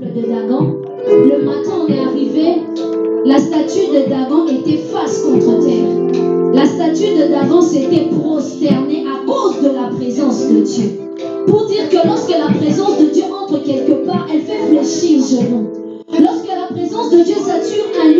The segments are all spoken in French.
de Dagon. Le matin, on est arrivé, la statue de Dagon était face contre terre. La statue de Dagon s'était prosternée à cause de la présence de Dieu. Pour dire que lorsque la présence de Dieu entre quelque part, elle fait fléchir le genou. Lorsque la présence de Dieu sature un lieu,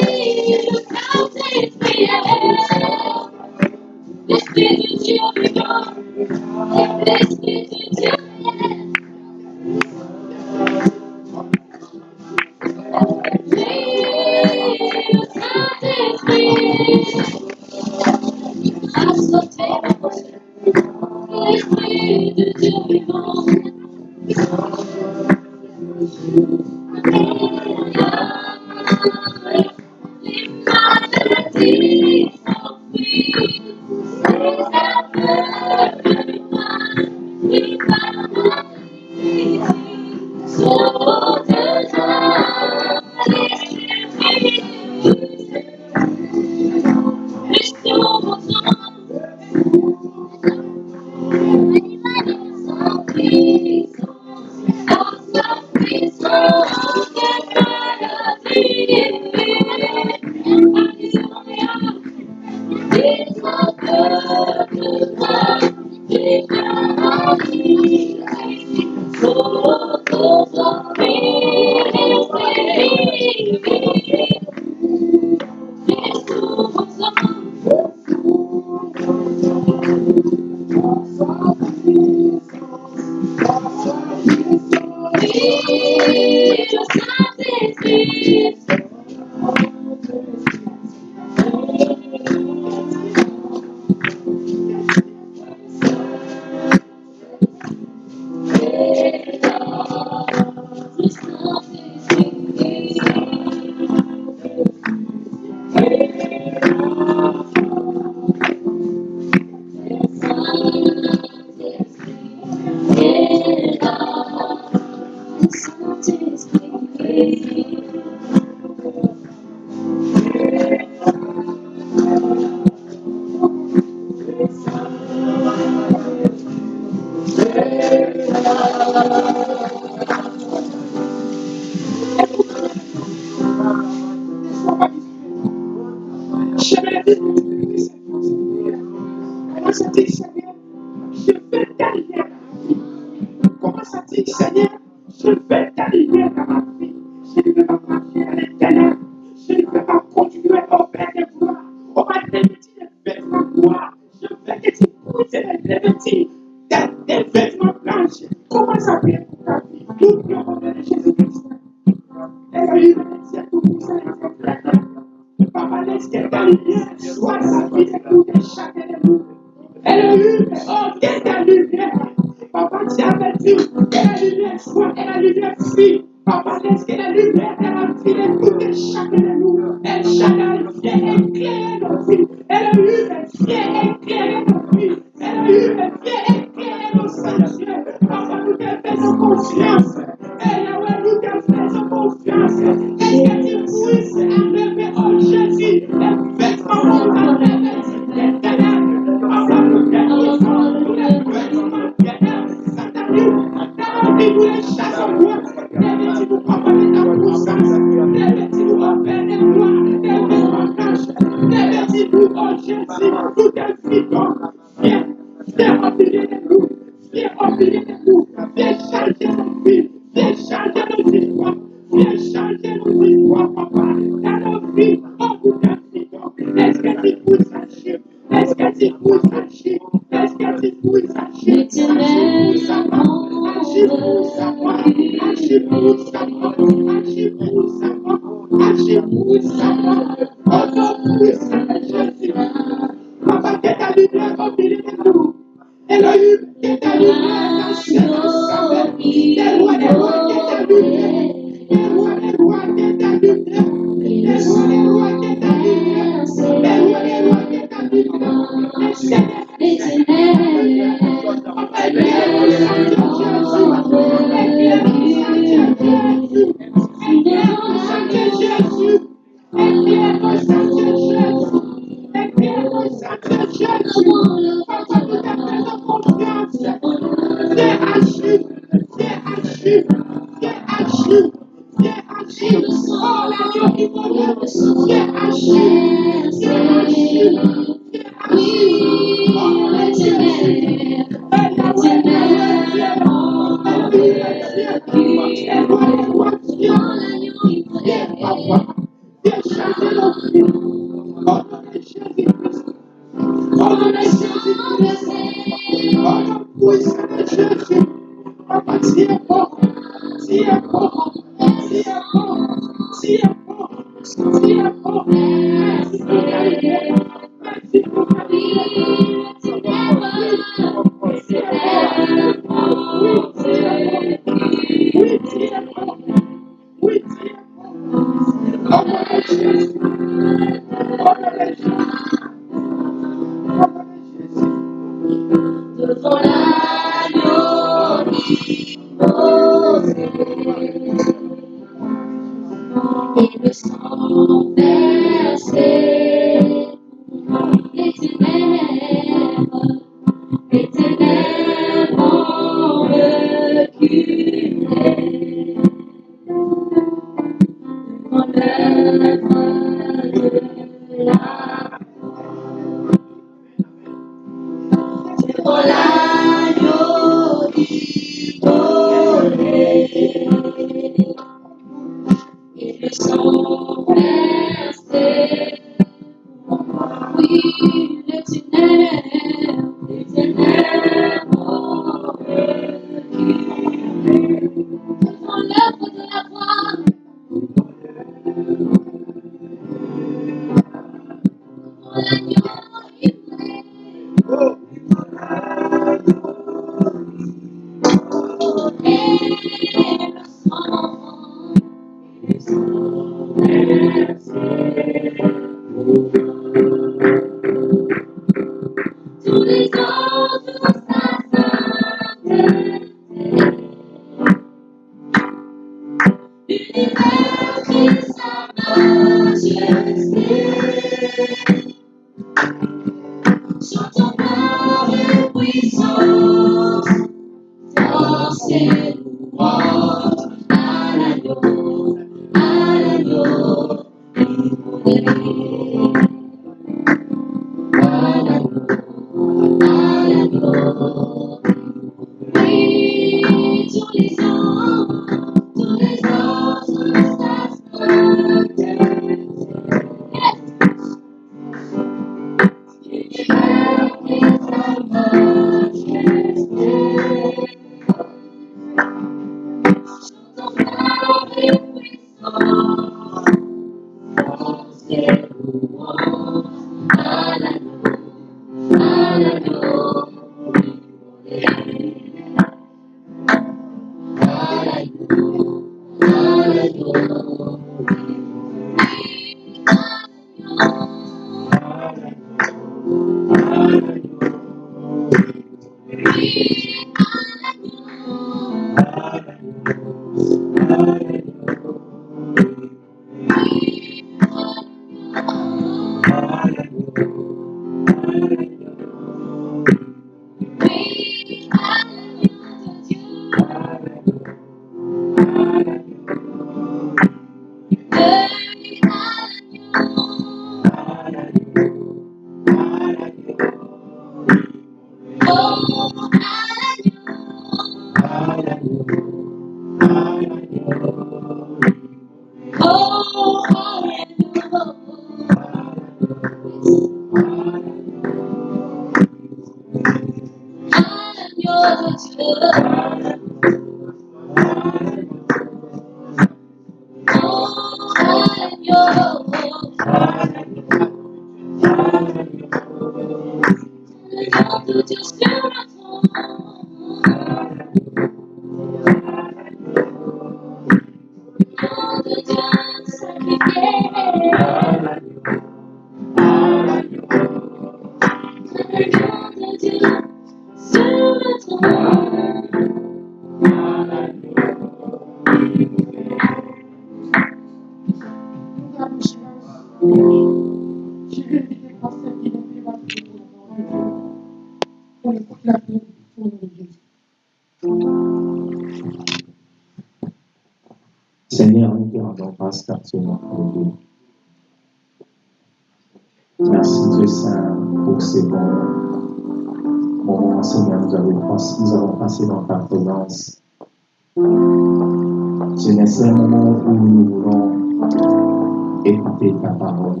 Seigneur, c'est un moment où nous voulons écouter ta parole.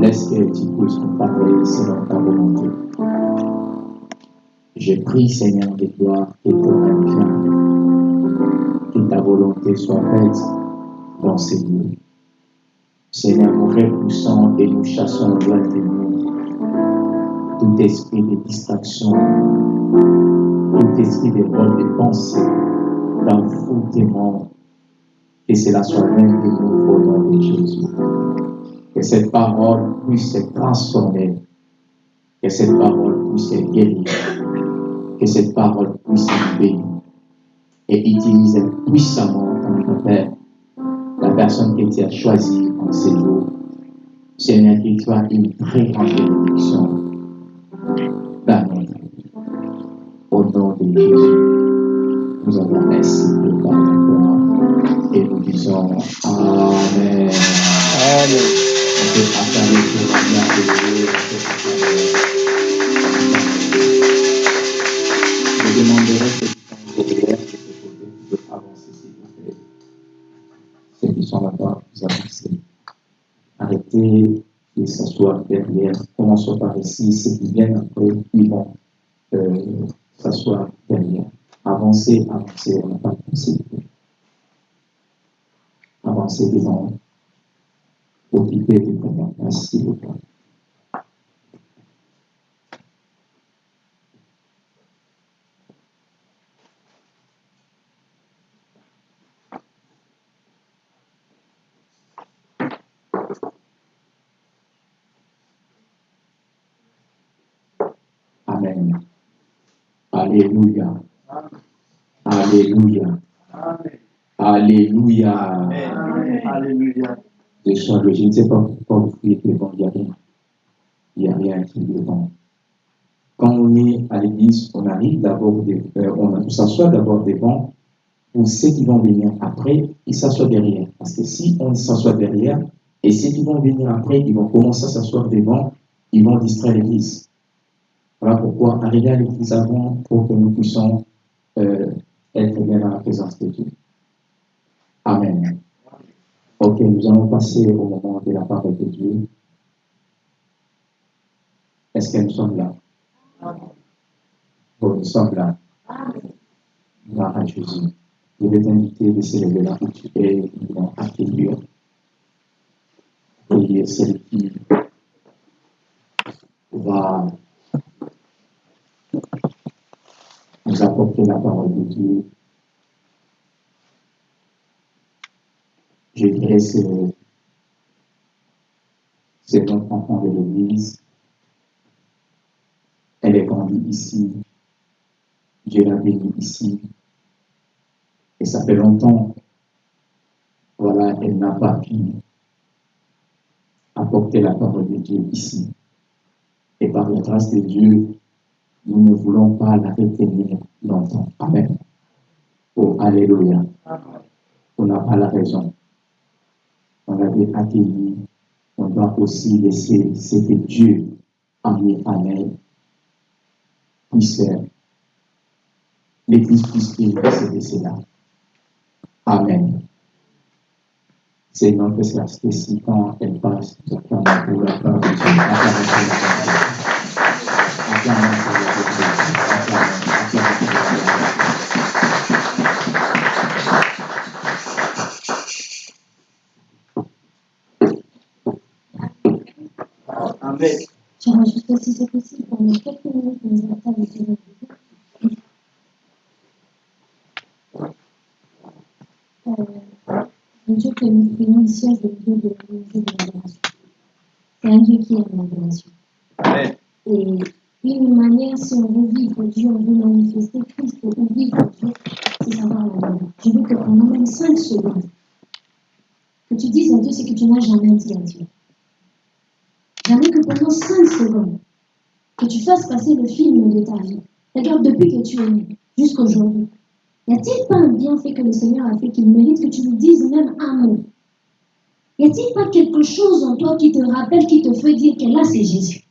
Laisse que tu puisses nous parler selon ta volonté. Je prie, Seigneur de gloire, que ton que ta volonté soit faite dans ces lieux. Seigneur, nous repoussons et nous chassons loin de nous tout esprit de distraction, tout esprit de bonne pensée, d'enfoutement, que cela soit loin de nous au nom de Jésus. Que cette parole puisse se transformer, que cette parole puisse se guérir, que cette parole puisse se bénir et utiliser puissamment ton Père la personne que tu as choisie en ces jours. Seigneur, qu'il soit une très grande bénédiction. Dans de nous avons ainsi de par la et nous disons Amen. Amen. On peut pour la gloire de Dieu. Je demanderai que peux avancer s'il vous plaît. Ceux qui sont là-bas, vous avancez. Arrêtez de s'asseoir derrière. Commençons par ici. Ceux qui viennent après, ils vont euh, s'asseoir derrière. Avancez, avancez, on n'a pas. Avancez devant. Place, s'il vous plaît. Amen. Alléluia. Alléluia. Alléluia. Alléluia. Je je ne sais pas pourquoi vous criez devant, il n'y a rien. Il n'y a rien qui est devant. Quand on est à l'église, on arrive d'abord, euh, on s'assoit d'abord devant pour ceux qui vont venir après, ils s'assoient derrière. Parce que si on s'assoit derrière, et ceux qui vont venir après, ils vont commencer à s'asseoir devant, ils vont distraire l'église. Voilà pourquoi arriver à l'église avant pour que nous puissions euh, être bien dans la présence de Dieu. Amen. Ok, nous allons passer au moment de la parole de Dieu. Est-ce que nous sommes là? Bon, nous sommes là. Gloire à Jésus. Je vais t'inviter de lever là où tu es, nous allons accueillir. Et celle qui va nous apporter la parole de Dieu. Je dirais c'est c'est notre enfant de l'Église. Elle est grande grandi ici. Dieu l'a béni ici. Et ça fait longtemps, voilà, elle n'a pas pu apporter la parole de Dieu ici. Et par la grâce de Dieu, nous ne voulons pas la retenir longtemps. Amen. Oh, Alléluia. On n'a pas la raison. On l'avait accueilli. On doit aussi laisser ce que Dieu a mis en elle puisse faire. L'Église puisse de cela. Amen. C'est notre sœur Stécie quand elle passe, pour la part de Dieu. Amen. Je rajoute aussi c'est possible pendant quelques minutes nous attendre de Dieu. Euh, que nous prions ici est le Dieu de l'unité de l'adoration. C'est un Dieu qui aime l'adoration. Amen. Et une manière, si on veut vivre Dieu, on veut manifester Christ ou vivre Dieu, c'est savoir l'adorer. Je veux que pendant même 5 secondes, que tu dises à Dieu ce que tu n'as jamais dit à Dieu. Pendant 5 secondes, que tu fasses passer le film de ta vie. Regarde, depuis que tu es né, jusqu'aujourd'hui, y a-t-il pas un bienfait que le Seigneur a fait qu'il mérite que tu lui dises même un mot? Y a-t-il pas quelque chose en toi qui te rappelle, qui te fait dire que là c'est Jésus?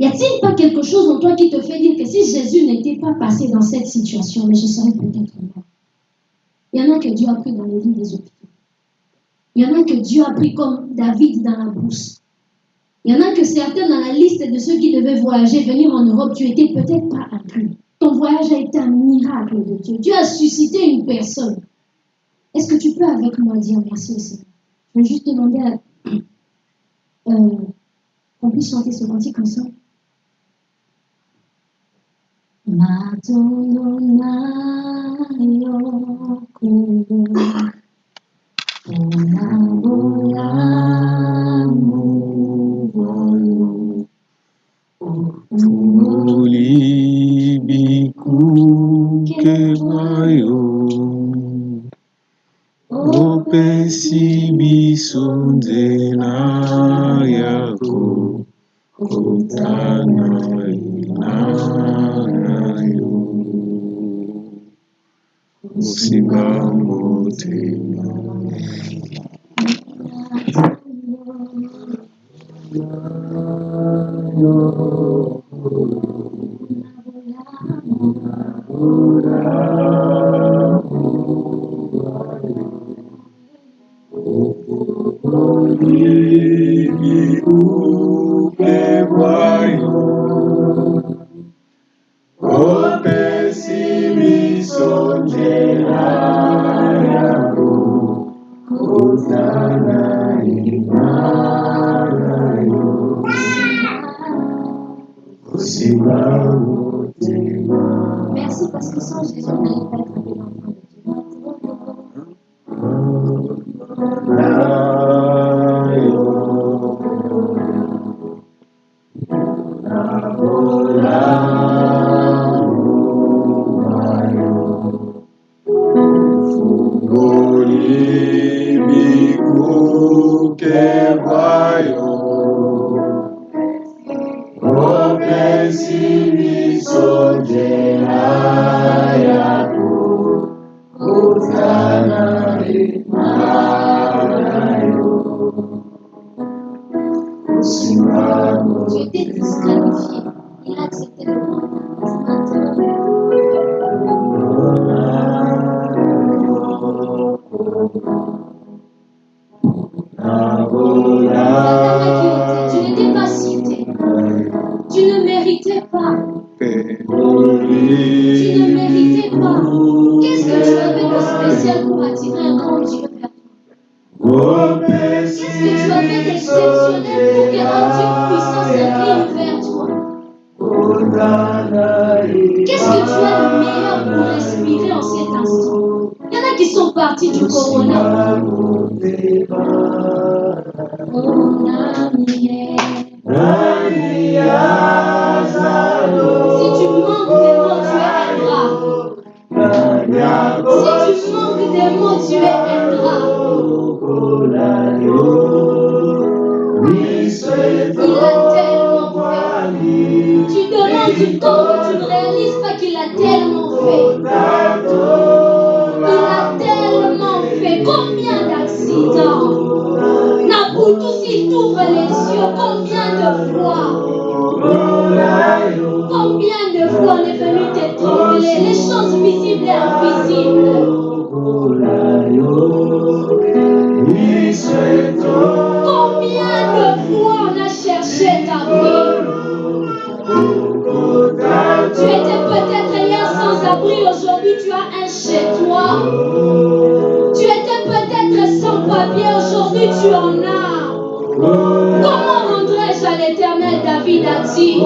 Y a-t-il pas quelque chose en toi qui te fait dire que si Jésus n'était pas passé dans cette situation, mais je serais peut-être mort? Il y en a que Dieu a pris dans le lit des hôpitaux. Il y en a que Dieu a pris comme David dans la brousse. Il y en a que certains dans la liste de ceux qui devaient voyager, venir en Europe, tu étais peut-être pas inclus. Ton voyage a été un miracle de Dieu. Dieu a suscité une personne. Est-ce que tu peux avec moi dire merci au Seigneur? Je vais juste demander à, euh, qu'on puisse chanter ce cantique ensemble. Madonna choses visibles et invisibles. Combien de fois on a cherché ta vie? Tu étais peut-être hier sans abri, aujourd'hui tu as un chez toi. Tu étais peut-être sans papier, aujourd'hui tu en as. Comment rendrais-je à l'éternel David a dit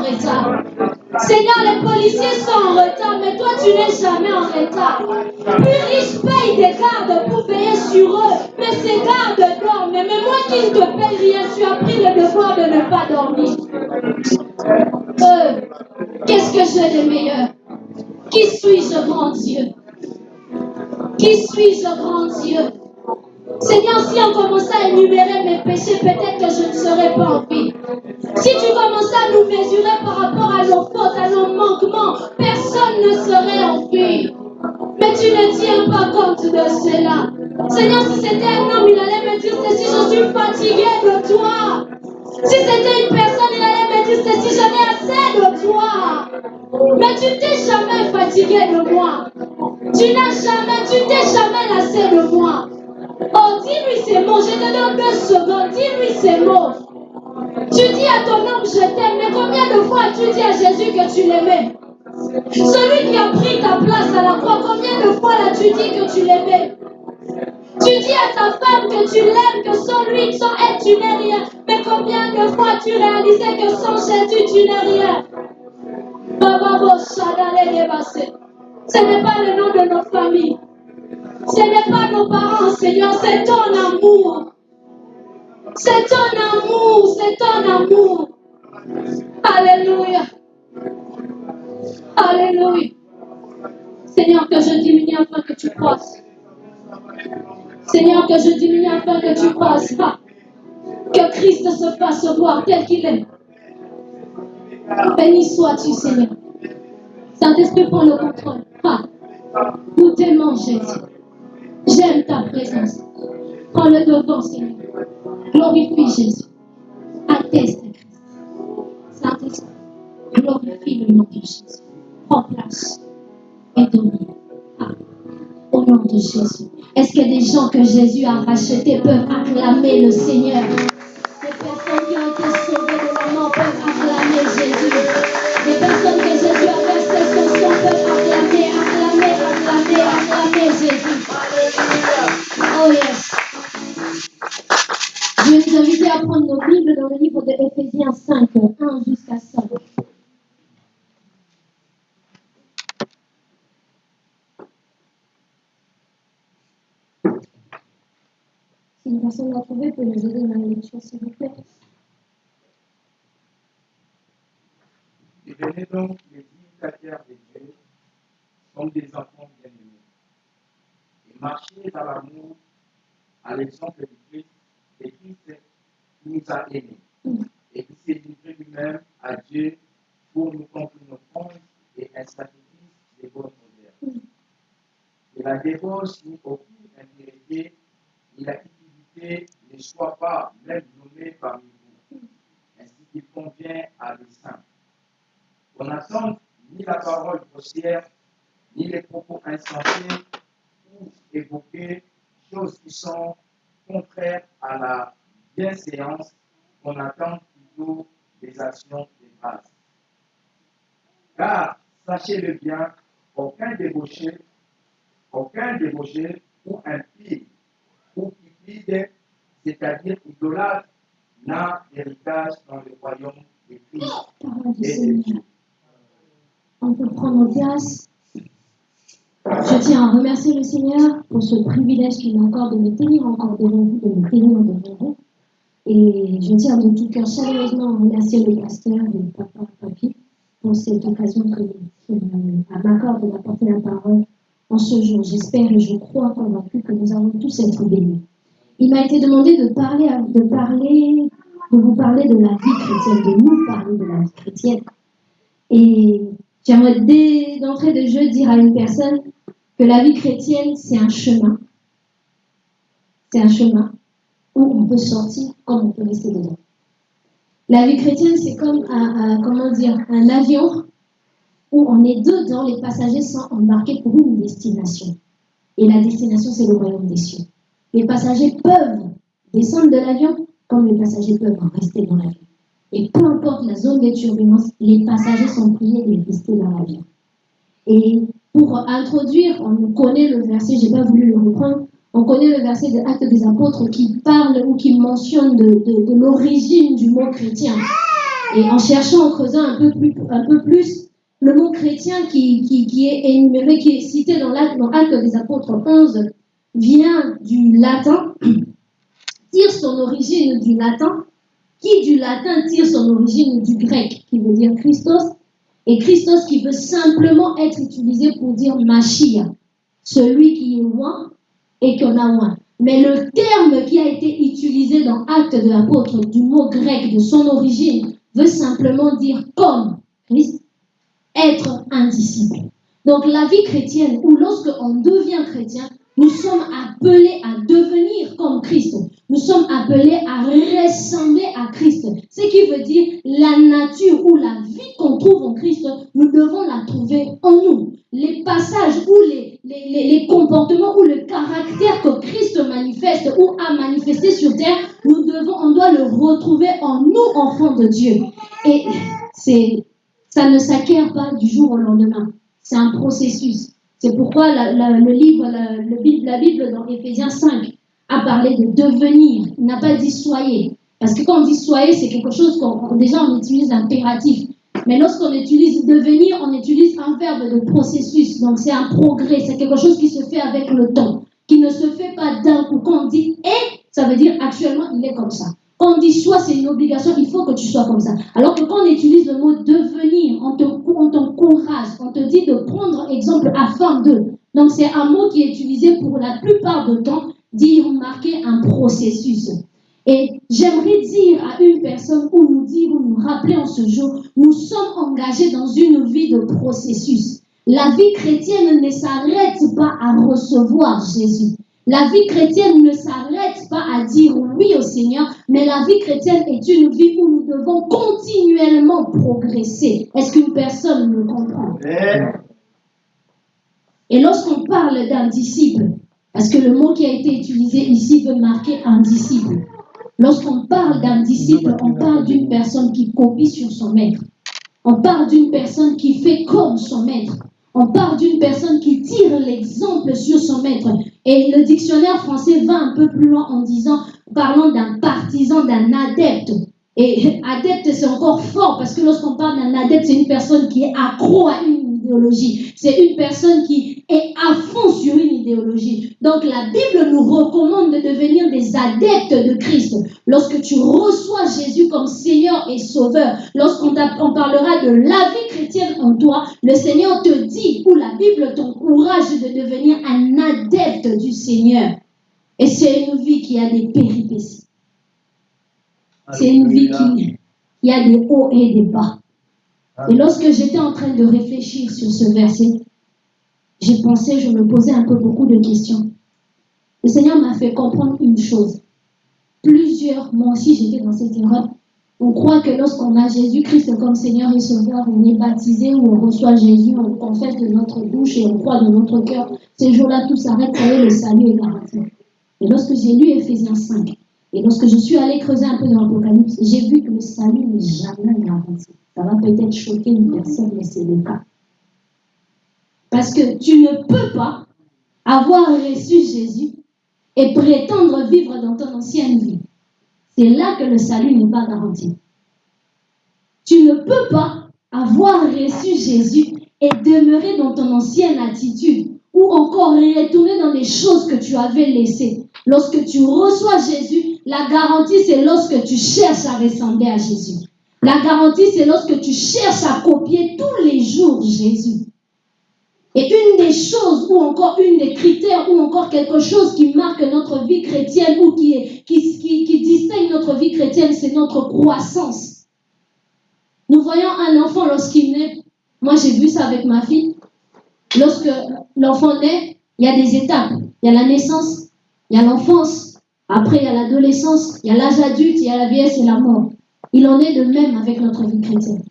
没错 Tu dis à ta femme que tu l'aimes, que sans lui, sans elle, tu n'es rien. Mais combien de fois tu réalisais que sans Jésus, tu n'es rien? Baba Ce n'est pas le nom de nos familles. Ce n'est pas nos parents, Seigneur, c'est ton amour. C'est ton amour, c'est ton amour. Alléluia. Alléluia. Seigneur, que je diminue afin que tu crosses. Seigneur, que je diminue afin que tu passes pas. Que Christ se fasse voir tel qu'il est. Béni sois-tu, Seigneur. Saint-Esprit, prend le contrôle. Ah, pas. Nous t'aimons, Jésus. J'aime ta présence. Prends le devant, Seigneur. Glorifie Jésus. Atteste Christ. Saint-Esprit, glorifie le nom de Jésus. Prends place et domine. Ah, au nom de Jésus. Est-ce que des gens que Jésus a rachetés peuvent acclamer le Seigneur? Les personnes qui ont été sauvées de la mort peuvent acclamer Jésus. Les personnes que Jésus a versées son peuvent acclamer, acclamer, acclamer, acclamer Jésus. Oh yes. Je vous inviter à prendre nos Bibles dans le livre de Éphésiens 5, 1 jusqu'à 5. Si une personne l'a trouvé, peut nous aider dans la lecture, s'il vous plaît. Devenez donc les imitateurs de Dieu comme des enfants bien-aimés. Et marchez dans l'amour à l'exemple du Christ, et Christ nous a aimés. Et qui s'est livré lui-même à Dieu pour nous contre une offrande et un sacrifice de bonne odeur. Et la débauche ni aucune impureté, ni la ne soit pas même nommée parmi vous, ainsi qu'il convient à des. On n'attend ni la parole grossière, ni les propos insensés ou évoquer choses qui sont contraires à la bienséance, on attend plutôt des actions de grâce. Car, sachez-le bien, aucun débauché, aucun débauché ou impie c'est-à-dire idolâtre, n'a d'héritage dans le royaume de Christ. On peut prendre place. Je tiens à remercier le Seigneur pour ce privilège qu'il m'a accordé de me tenir encore devant vous, de me tenir devant vous. Et je tiens de tout cœur chaleureusement à remercier le pasteur et papa Papi pour cette occasion qu'il m'accorde de m'apporter la parole en ce jour. J'espère et je crois convaincu que nous allons tous être bénis. Il m'a été demandé de parler, de parler, de vous parler de la vie chrétienne, de nous parler de la vie chrétienne. Et j'aimerais dès d'entrée de jeu dire à une personne que la vie chrétienne, c'est un chemin. C'est un chemin où on peut sortir comme on peut rester dedans. La vie chrétienne, c'est comme un, un- comment dire, un avion où on est dedans, les passagers sont embarqués pour une destination. Et la destination, c'est le royaume des cieux. Les passagers peuvent descendre de l'avion comme les passagers peuvent rester dans l'avion. Et peu importe la zone de turbulence, les passagers sont priés de rester dans l'avion. Et pour introduire, on connaît le verset, je pas voulu le reprendre, on connaît le verset de Actes des Apôtres qui parle ou qui mentionne de, l'origine du mot chrétien. Et en cherchant, en creusant un peu plus, un le mot chrétien qui, qui, est énuméré, qui est cité dans l'Acte des Apôtres 11, vient du latin, tire son origine du latin, qui du latin tire son origine du grec, qui veut dire Christos, et Christos qui veut simplement être utilisé pour dire Machia, celui qui est loin et qu'on a loin. Mais le terme qui a été utilisé dans Actes de l'apôtre du mot grec de son origine veut simplement dire comme Christ, être un disciple. Donc la vie chrétienne, ou lorsque on devient chrétien, nous sommes appelés à devenir comme Christ. Nous sommes appelés à ressembler à Christ. Ce qui veut dire la nature ou la vie qu'on trouve en Christ, nous devons la trouver en nous. Les passages ou les, les, les- comportements ou le caractère que Christ manifeste ou a manifesté sur terre, nous devons, on doit le retrouver en nous, enfants de Dieu. Et ça ne s'acquiert pas du jour au lendemain. C'est un processus. C'est pourquoi le livre, la, le Bible, dans Éphésiens 5 a parlé de devenir. Il n'a pas dit soyez. Parce que quand on dit soyez, c'est quelque chose qu'on déjà on utilise l'impératif. Mais lorsqu'on utilise devenir, on utilise un verbe de processus. Donc c'est un progrès, c'est quelque chose qui se fait avec le temps, qui ne se fait pas d'un coup. Quand on dit est, ça veut dire actuellement il est comme ça. On dit soit, c'est une obligation, il faut que tu sois comme ça. Alors que quand on utilise le mot devenir, on te- on t'encourage, on te dit de prendre exemple afin de. Donc c'est un mot qui est utilisé pour la plupart du temps, dire marquer un processus. Et j'aimerais dire à une personne ou nous dire ou nous rappeler en ce jour, nous sommes engagés dans une vie de processus. La vie chrétienne ne s'arrête pas à recevoir Jésus. La vie chrétienne ne s'arrête pas à dire oui au Seigneur, mais la vie chrétienne est une vie où nous devons continuellement progresser. Est-ce qu'une personne me comprend? Et lorsqu'on parle d'un disciple, parce que le mot qui a été utilisé ici veut marquer un disciple. Lorsqu'on parle d'un disciple, on parle d'une personne qui copie sur son maître. On parle d'une personne qui fait comme son maître. On parle d'une personne qui tire l'exemple sur son maître. Et le dictionnaire français va un peu plus loin en disant, parlant d'un partisan d'un adepte. Et adepte, c'est encore fort parce que lorsqu'on parle d'un adepte, c'est une personne qui est accro à une idéologie. C'est une personne qui est à fond sur une idéologie. Donc la Bible nous recommande de devenir des adeptes de Christ. Lorsque tu reçois Jésus comme Seigneur et Sauveur, lorsqu'on on parlera de la vie en toi, le Seigneur te dit, ou la Bible t'encourage de devenir un adepte du Seigneur. Et c'est une vie qui a des péripéties. C'est une vie qui a des hauts et des bas. Et lorsque j'étais en train de réfléchir sur ce verset, j'ai pensé, je me posais un peu beaucoup de questions. Le Seigneur m'a fait comprendre une chose. Plusieurs, moi aussi j'étais dans cette erreur. On croit que lorsqu'on a Jésus-Christ comme Seigneur et Sauveur, on est baptisé on reçoit Jésus, on confesse de notre bouche et on croit de notre cœur. Ces jours-là, tout s'arrête, et le salut est garanti. Et lorsque j'ai lu Ephésiens 5, et lorsque je suis allé creuser un peu dans l'Apocalypse, j'ai vu que le salut n'est jamais garanti. Ça va peut-être choquer une personne, mais c'est le cas. Parce que tu ne peux pas avoir reçu Jésus et prétendre vivre dans ton ancienne vie. C'est là que le salut n'est pas garanti. Tu ne peux pas avoir reçu Jésus et demeurer dans ton ancienne attitude ou encore retourner dans les choses que tu avais laissées. Lorsque tu reçois Jésus, la garantie, c'est lorsque tu cherches à ressembler à Jésus. La garantie, c'est lorsque tu cherches à copier tous les jours Jésus. Et une des choses, ou encore une des critères, ou encore quelque chose qui marque notre vie chrétienne, ou qui, qui, distingue notre vie chrétienne, c'est notre croissance. Nous voyons un enfant lorsqu'il naît. Moi, j'ai vu ça avec ma fille. Lorsque l'enfant naît, il y a des étapes. Il y a la naissance, il y a l'enfance, après, il y a l'adolescence, il y a l'âge adulte, il y a la vieillesse et la mort. Il en est de même avec notre vie chrétienne.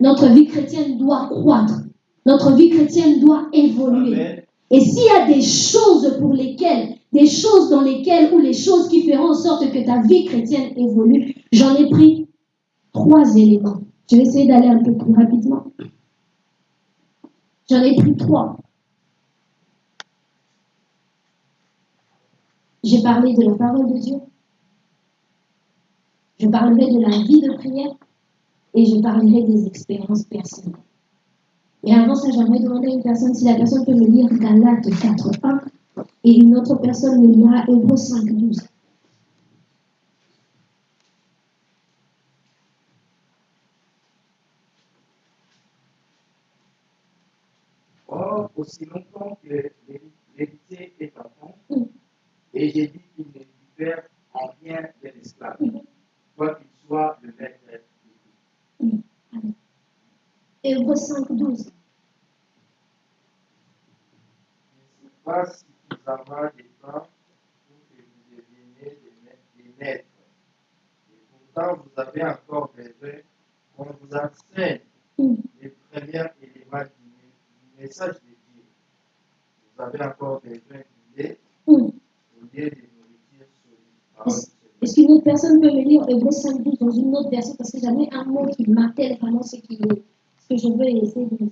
Notre vie chrétienne doit croître. Notre vie chrétienne doit évoluer. Et s'il y a des choses pour lesquelles, des choses dans lesquelles, ou les choses qui feront en sorte que ta vie chrétienne évolue, j'en ai pris trois éléments. Je vais essayer d'aller un peu plus rapidement. J'en ai pris trois. J'ai parlé de la parole de Dieu. Je parlerai de la vie de prière et je parlerai des expériences personnelles. Et avant ça, j'aimerais demander à une personne. Si la personne peut me lire Galates 4.1 et une autre personne me lira Hébreux 5.12. Or, aussi longtemps que l'héritier est enfant, et j'ai dit qu'il ne diffère en rien de l'esclave, quoi qu'il soit le maître de Hébreux 5, 12. Je ne sais pas si vous avez des temps pour que vous deveniez des maîtres. Et pourtant, vous avez encore besoin qu'on vous enseigne les premiers éléments du message de Dieu. Vous avez encore besoin d'idées est-ce qu'une autre personne peut me lire Hébreu 5, 12 dans une autre version? Parce que j'avais un mot qui marquait vraiment ce, qui, ce que je veux essayer de dire.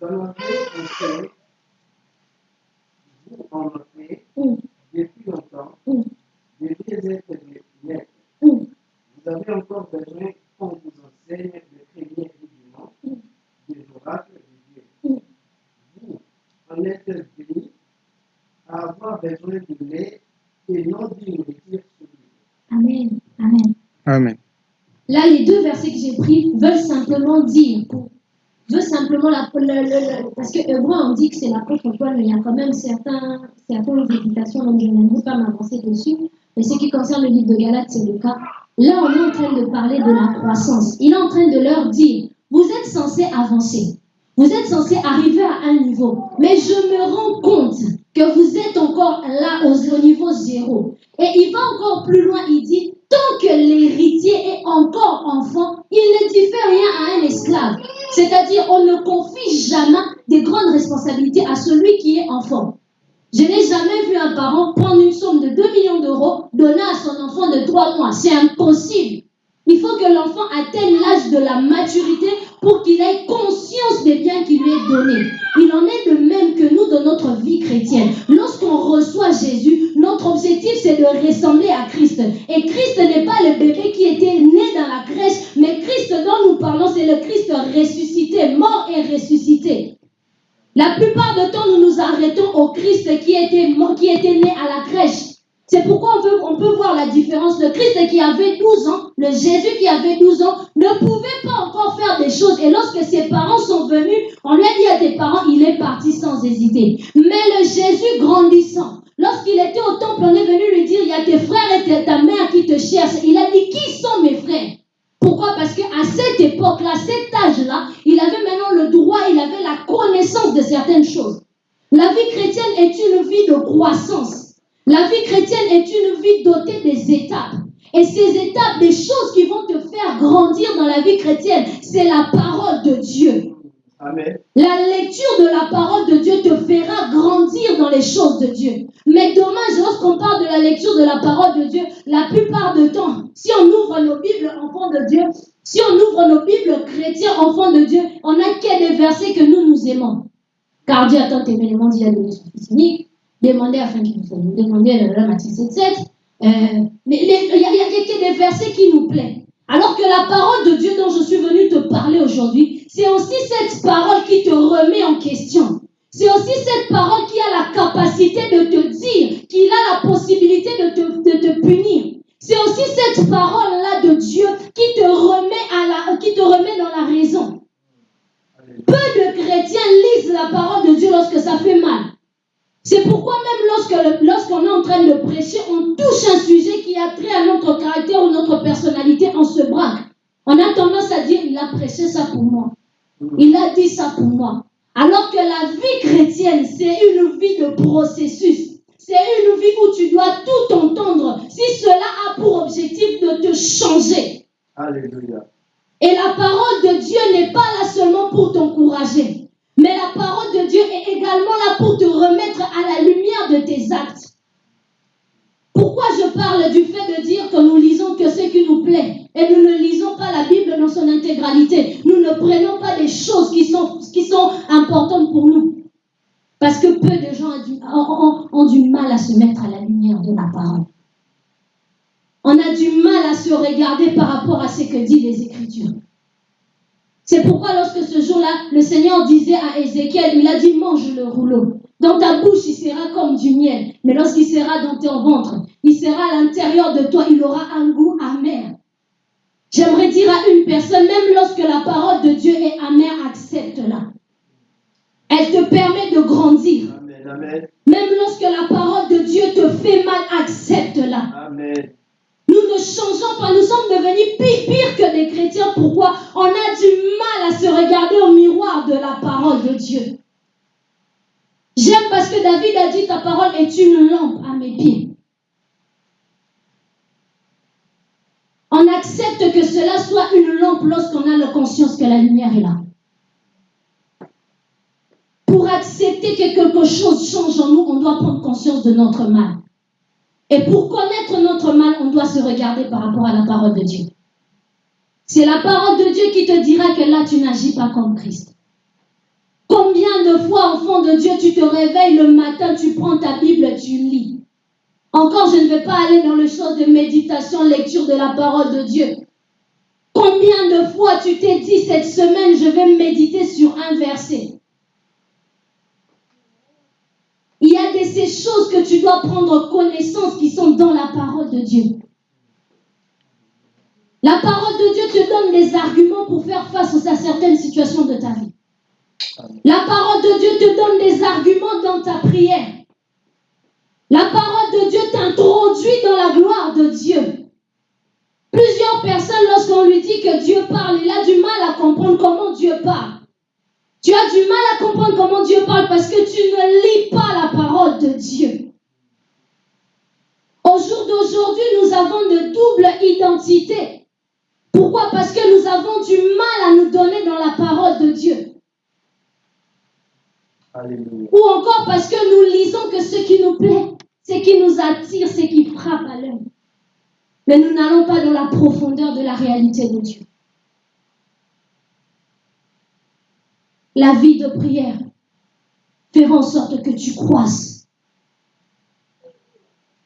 Dans la vie, vous en avez mm. depuis longtemps, mm. des maîtres. Mm. Vous avez encore besoin qu'on vous enseigne les premiers rudiments mm. des oracles de Dieu. Vous en êtes venus à avoir besoin de lait et non d'une lecture Amen. Amen. Amen. Là, les deux versets que j'ai pris veulent simplement dire, la, parce que Hébreu, on dit que c'est l'apôtre Paul, mais il y a quand même certains, certaines hésitations, donc je n'aime pas m'avancer dessus. Mais ce qui concerne le livre de Galates, c'est le cas. Là, on est en train de parler de la croissance. Il est en train de leur dire, vous êtes censés avancer. Vous êtes censés arriver à un niveau. Mais je me rends compte que vous êtes encore là au, niveau zéro. Et il va encore plus loin, il dit, tant que l'héritier est encore enfant, il ne diffère rien à un esclave. C'est-à-dire, on ne confie jamais des grandes responsabilités à celui qui est enfant. Je n'ai jamais vu un parent prendre une somme de 2 millions d'euros, donner à son enfant de 3 mois. C'est impossible. Il faut que l'enfant atteigne l'âge de la maturité pour qu'il ait conscience des biens qui lui est donné. Il en est de même que nous dans notre vie chrétienne. Lorsqu'on reçoit Jésus, notre objectif c'est de ressembler à Christ. Et Christ n'est pas le bébé qui était né dans la crèche, mais Christ dont nous parlons, c'est le Christ ressuscité, mort et ressuscité. La plupart du temps, nous nous arrêtons au Christ qui était, mort, qui était né à la crèche. C'est pourquoi on peut, voir la différence. Le Christ qui avait 12 ans, le Jésus qui avait 12 ans, ne pouvait pas encore faire des choses. Et lorsque ses parents sont venus, on lui a dit à tes parents, il est parti sans hésiter. Mais le Jésus grandissant, lorsqu'il était au temple, on est venu lui dire, il y a tes frères et ta mère qui te cherchent. Il a dit, qui sont mes frères? Pourquoi? Parce qu'à cette époque-là, cet âge-là, il avait maintenant le droit, il avait la connaissance de certaines choses. La vie chrétienne est une vie de croissance. La vie chrétienne est une vie dotée des étapes. Et ces étapes, des choses qui vont te faire grandir dans la vie chrétienne, c'est la parole de Dieu. Amen. La lecture de la parole de Dieu te fera grandir dans les choses de Dieu. Mais dommage, lorsqu'on parle de la lecture de la parole de Dieu, la plupart du temps, si on ouvre nos Bibles enfants de Dieu, si on ouvre nos Bibles chrétiens enfants de Dieu, on n'a que des versets que nous nous aimons. Car Dieu a tant aimé le monde, il a donné son fils unique. Demandez afin qu'il fasse. Demandez à la Matthieu 7, 7. Euh, mais il n'y a, y a des versets qui nous plaisent. Alors que la parole de Dieu dont je suis venu te parler aujourd'hui, c'est aussi cette parole qui te remet en question. C'est aussi cette parole qui a la capacité de te dire qu'il a la possibilité de te, de te punir. C'est aussi cette parole-là de Dieu qui te remet à la, qui te remet dans la raison. Peu de chrétiens lisent la parole de Dieu lorsque ça fait mal. C'est pourquoi même lorsque lorsqu'on est en train de prêcher, on touche un sujet qui a trait à notre caractère ou notre personnalité, on se braque. On a tendance à dire, il a prêché ça pour moi. Il a dit ça pour moi. Alors que la vie chrétienne, c'est une vie de processus. C'est une vie où tu dois tout entendre si cela a pour objectif de te changer. Alléluia. Et la parole de Dieu n'est pas là seulement pour t'encourager. Mais la parole de Dieu est également là pour te remettre à la lumière de tes actes. Pourquoi je parle du fait de dire que nous lisons que ce qui nous plaît et nous ne lisons pas la Bible dans son intégralité? Nous ne prenons pas des choses qui sont, qui sont importantes pour nous. Parce que peu de gens ont du, ont, ont du mal à se mettre à la lumière de la parole. On a du mal à se regarder par rapport à ce que disent les Écritures. C'est pourquoi lorsque ce jour-là, le Seigneur disait à Ézéchiel, il a dit, mange le rouleau. Dans ta bouche, il sera comme du miel. Mais lorsqu'il sera dans ton ventre, il sera à l'intérieur de toi, il aura un goût amer. J'aimerais dire à une personne, même lorsque la parole de Dieu est amère, accepte-la. Elle te permet de grandir. Amen. Amen. Même lorsque la parole de Dieu te fait mal, accepte-la. Amen. Nous ne changeons pas, nous sommes devenus pire, pire que des chrétiens. Pourquoi? On a du mal à se regarder au miroir de la parole de Dieu. J'aime parce que David a dit ta parole est une lampe à mes pieds. On accepte que cela soit une lampe lorsqu'on a la conscience que la lumière est là. Pour accepter que quelque chose change en nous, on doit prendre conscience de notre mal. Et pour connaître notre mal, on doit se regarder par rapport à la parole de Dieu. C'est la parole de Dieu qui te dira que là, tu n'agis pas comme Christ. Combien de fois, enfant de Dieu, tu te réveilles le matin, tu prends ta Bible, tu lis. Encore, je ne vais pas aller dans le champ de méditation, lecture de la parole de Dieu. Combien de fois tu t'es dit cette semaine, je vais méditer sur un verset? Il y a de ces choses que tu dois prendre connaissance qui sont dans la parole de Dieu. La parole de Dieu te donne des arguments pour faire face à certaines situations de ta vie. La parole de Dieu te donne des arguments dans ta prière. La parole de Dieu t'introduit dans la gloire de Dieu. Plusieurs personnes, lorsqu'on lui dit que Dieu parle, il a du mal à comprendre comment Dieu parle. Tu as du mal à comprendre comment Dieu parle parce que tu ne lis pas la parole de Dieu. Au jour d'aujourd'hui, nous avons de double identité. Pourquoi? Parce que nous avons du mal à nous donner dans la parole de Dieu. Ou encore parce que nous lisons que ce qui nous plaît, ce qui nous attire, ce qui frappe à l'œil. Mais nous n'allons pas dans la profondeur de la réalité de Dieu. La vie de prière fera en sorte que tu croisses.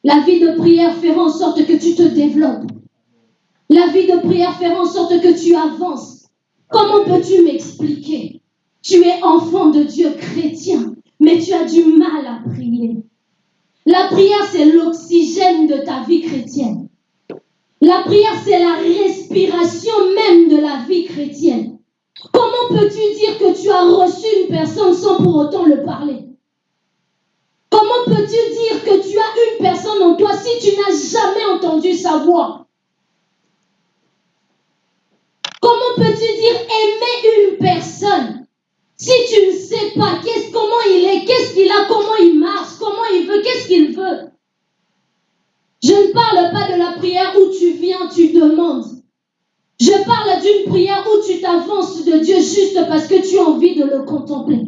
La vie de prière fera en sorte que tu te développes. La vie de prière fera en sorte que tu avances. Comment peux-tu m'expliquer? Tu es enfant de Dieu chrétien, mais tu as du mal à prier. La prière, c'est l'oxygène de ta vie chrétienne. La prière, c'est la respiration même de la vie chrétienne. Comment peux-tu dire que tu as reçu une personne sans pour autant le parler? Comment peux-tu dire que tu as une personne en toi si tu n'as jamais entendu sa voix? Comment peux-tu dire aimer une personne si tu ne sais pas qu'est-ce, comment il est, qu'est-ce qu'il a, comment il marche, comment il veut, qu'est-ce qu'il veut Je ne parle pas de la prière où tu viens, tu demandes. Je parle d'une prière où tu t'avances de Dieu juste parce que tu as envie de le contempler.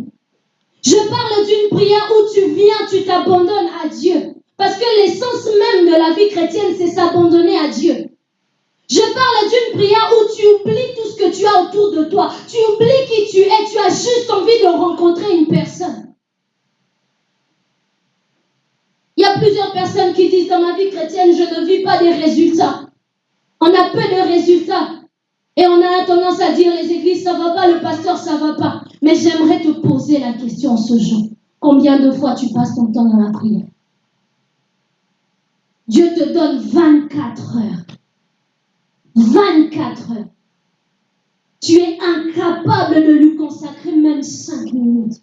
Je parle d'une prière où tu viens, tu t'abandonnes à Dieu. Parce que l'essence même de la vie chrétienne, c'est s'abandonner à Dieu. Je parle d'une prière où tu oublies tout ce que tu as autour de toi. Tu oublies qui tu es. Tu as juste envie de rencontrer une personne. Il y a plusieurs personnes qui disent dans ma vie chrétienne, je ne vis pas des résultats. On a peu de résultats. Et on a tendance à dire les églises, ça va pas, le pasteur, ça va pas. Mais j'aimerais te poser la question ce jour. Combien de fois tu passes ton temps dans la prière? Dieu te donne 24 heures 24 heures. Tu es incapable de lui consacrer même 5 minutes.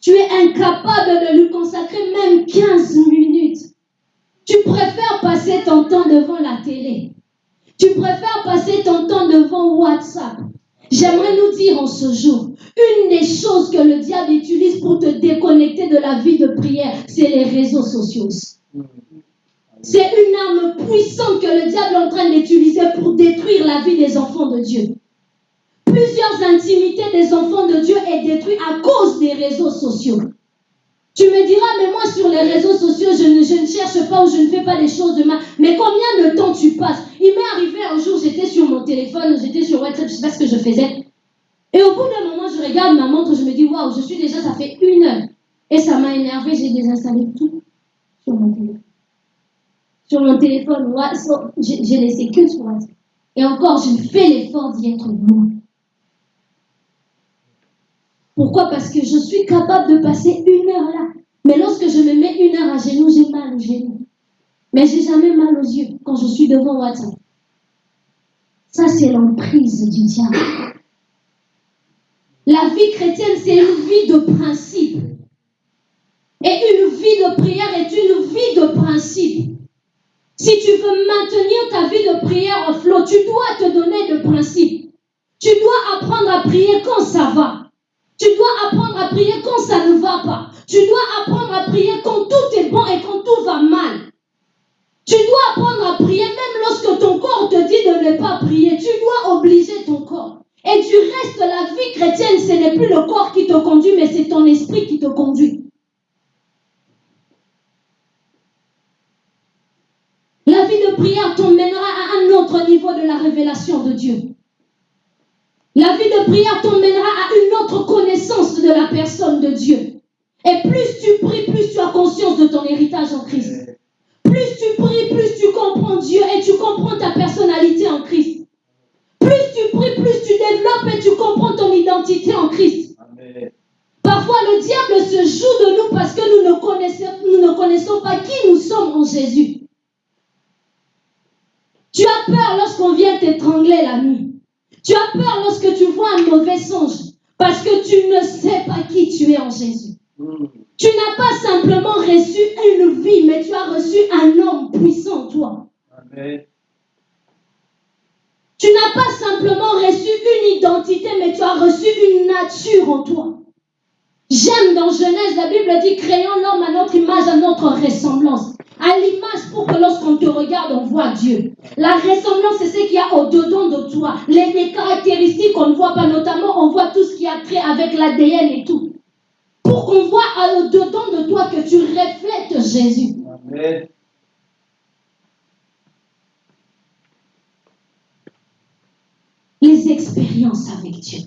Tu es incapable de lui consacrer même 15 minutes. Tu préfères passer ton temps devant la télé. Tu préfères passer ton temps devant WhatsApp. J'aimerais nous dire en ce jour, une des choses que le diable utilise pour te déconnecter de la vie de prière, c'est les réseaux sociaux. C'est une arme puissante que le diable est en train d'utiliser pour détruire la vie des enfants de Dieu. Plusieurs intimités des enfants de Dieu est détruite à cause des réseaux sociaux. Tu me diras, mais moi sur les réseaux sociaux, je ne, cherche pas ou je ne fais pas les choses de mal. Mais combien de temps tu passes? Il m'est arrivé un jour, j'étais sur mon téléphone, j'étais sur WhatsApp, je ne sais pas ce que je faisais. Et au bout d'un moment, je regarde ma montre, je me dis, waouh, je suis déjà, ça fait une heure. Et ça m'a énervé, j'ai désinstallé tout sur mon téléphone sur mon téléphone, j'ai laissé que sur WhatsApp. Et encore, je fais l'effort d'y être loin. Pourquoi? Parce que je suis capable de passer une heure là. Mais lorsque je me mets une heure à genoux, j'ai mal aux genoux. Mais j'ai jamais mal aux yeux quand je suis devant WhatsApp. Ça, c'est l'emprise du diable. La vie chrétienne, c'est une vie de principe. Et une vie de prière est une vie de principe. Si tu veux maintenir ta vie de prière en flot, tu dois te donner de principes. Tu dois apprendre à prier quand ça va. Tu dois apprendre à prier quand ça ne va pas. Tu dois apprendre à prier quand tout est bon et quand tout va mal. Tu dois apprendre à prier même lorsque ton corps te dit de ne pas prier. Tu dois obliger ton corps. Et du reste, la vie chrétienne, ce n'est plus le corps qui te conduit, mais c'est ton esprit qui te conduit. La vie de prière t'emmènera à un autre niveau de la révélation de Dieu. La vie de prière t'emmènera à une autre connaissance de la personne de Dieu. Et plus tu pries, plus tu as conscience de ton héritage en Christ. Plus tu pries, plus tu comprends Dieu et tu comprends ta personnalité en Christ. Plus tu pries, plus tu développes et tu comprends ton identité en Christ. Parfois, le diable se joue de nous parce que nous ne connaissons, nous ne connaissons pas qui nous sommes en Jésus. Tu as peur lorsqu'on vient t'étrangler la nuit. Tu as peur lorsque tu vois un mauvais songe parce que tu ne sais pas qui tu es en Jésus. Tu n'as pas simplement reçu une vie, mais tu as reçu un homme puissant en toi. Tu n'as pas simplement reçu une identité, mais tu as reçu une nature en toi. J'aime dans Genèse, la Bible dit, créons l'homme à notre image, à notre ressemblance à l'image pour que lorsqu'on te regarde, on voit Dieu. La ressemblance, c'est ce qu'il y a au-dedans de toi. Les, caractéristiques qu'on ne voit pas, notamment, on voit tout ce qui a trait avec l'ADN et tout. Pour qu'on voit au-dedans de toi que tu reflètes Jésus. Amen. Les expériences avec Dieu.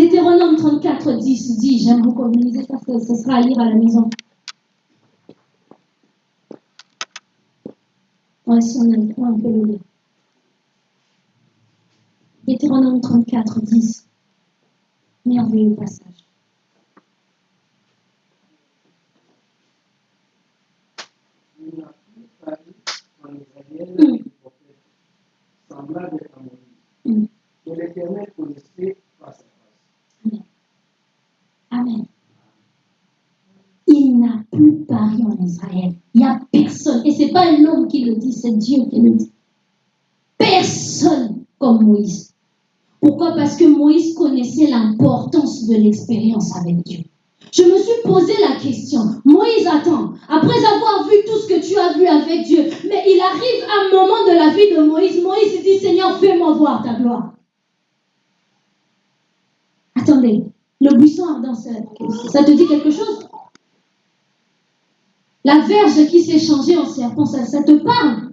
Deutéronome 34, 10 dit, j'aime beaucoup lisez ça, ce ce sera à lire à la maison. Ouais, si on a le on peut le lire. Deutéronome 34, 10. Merveilleux passage. Il n'a plus parlé en Israël Mm. du prophète, semblable à Moïse, Mm. que l'Éternel connaissait face à face. Amen. Il n'a plus parlé en Israël. Il n'y a personne. Et ce n'est pas un homme qui le dit, c'est Dieu qui le dit. Personne comme Moïse. Pourquoi? Parce que Moïse connaissait l'importance de l'expérience avec Dieu. Je me suis posé la question, Moïse, attends, après avoir vu tout ce que tu as vu avec Dieu, mais il arrive un moment de la vie de Moïse, Moïse dit, Seigneur, fais-moi voir ta gloire. Attendez, le buisson ardent, ça, te dit quelque chose? La verge qui s'est changée en serpent, ça, te parle?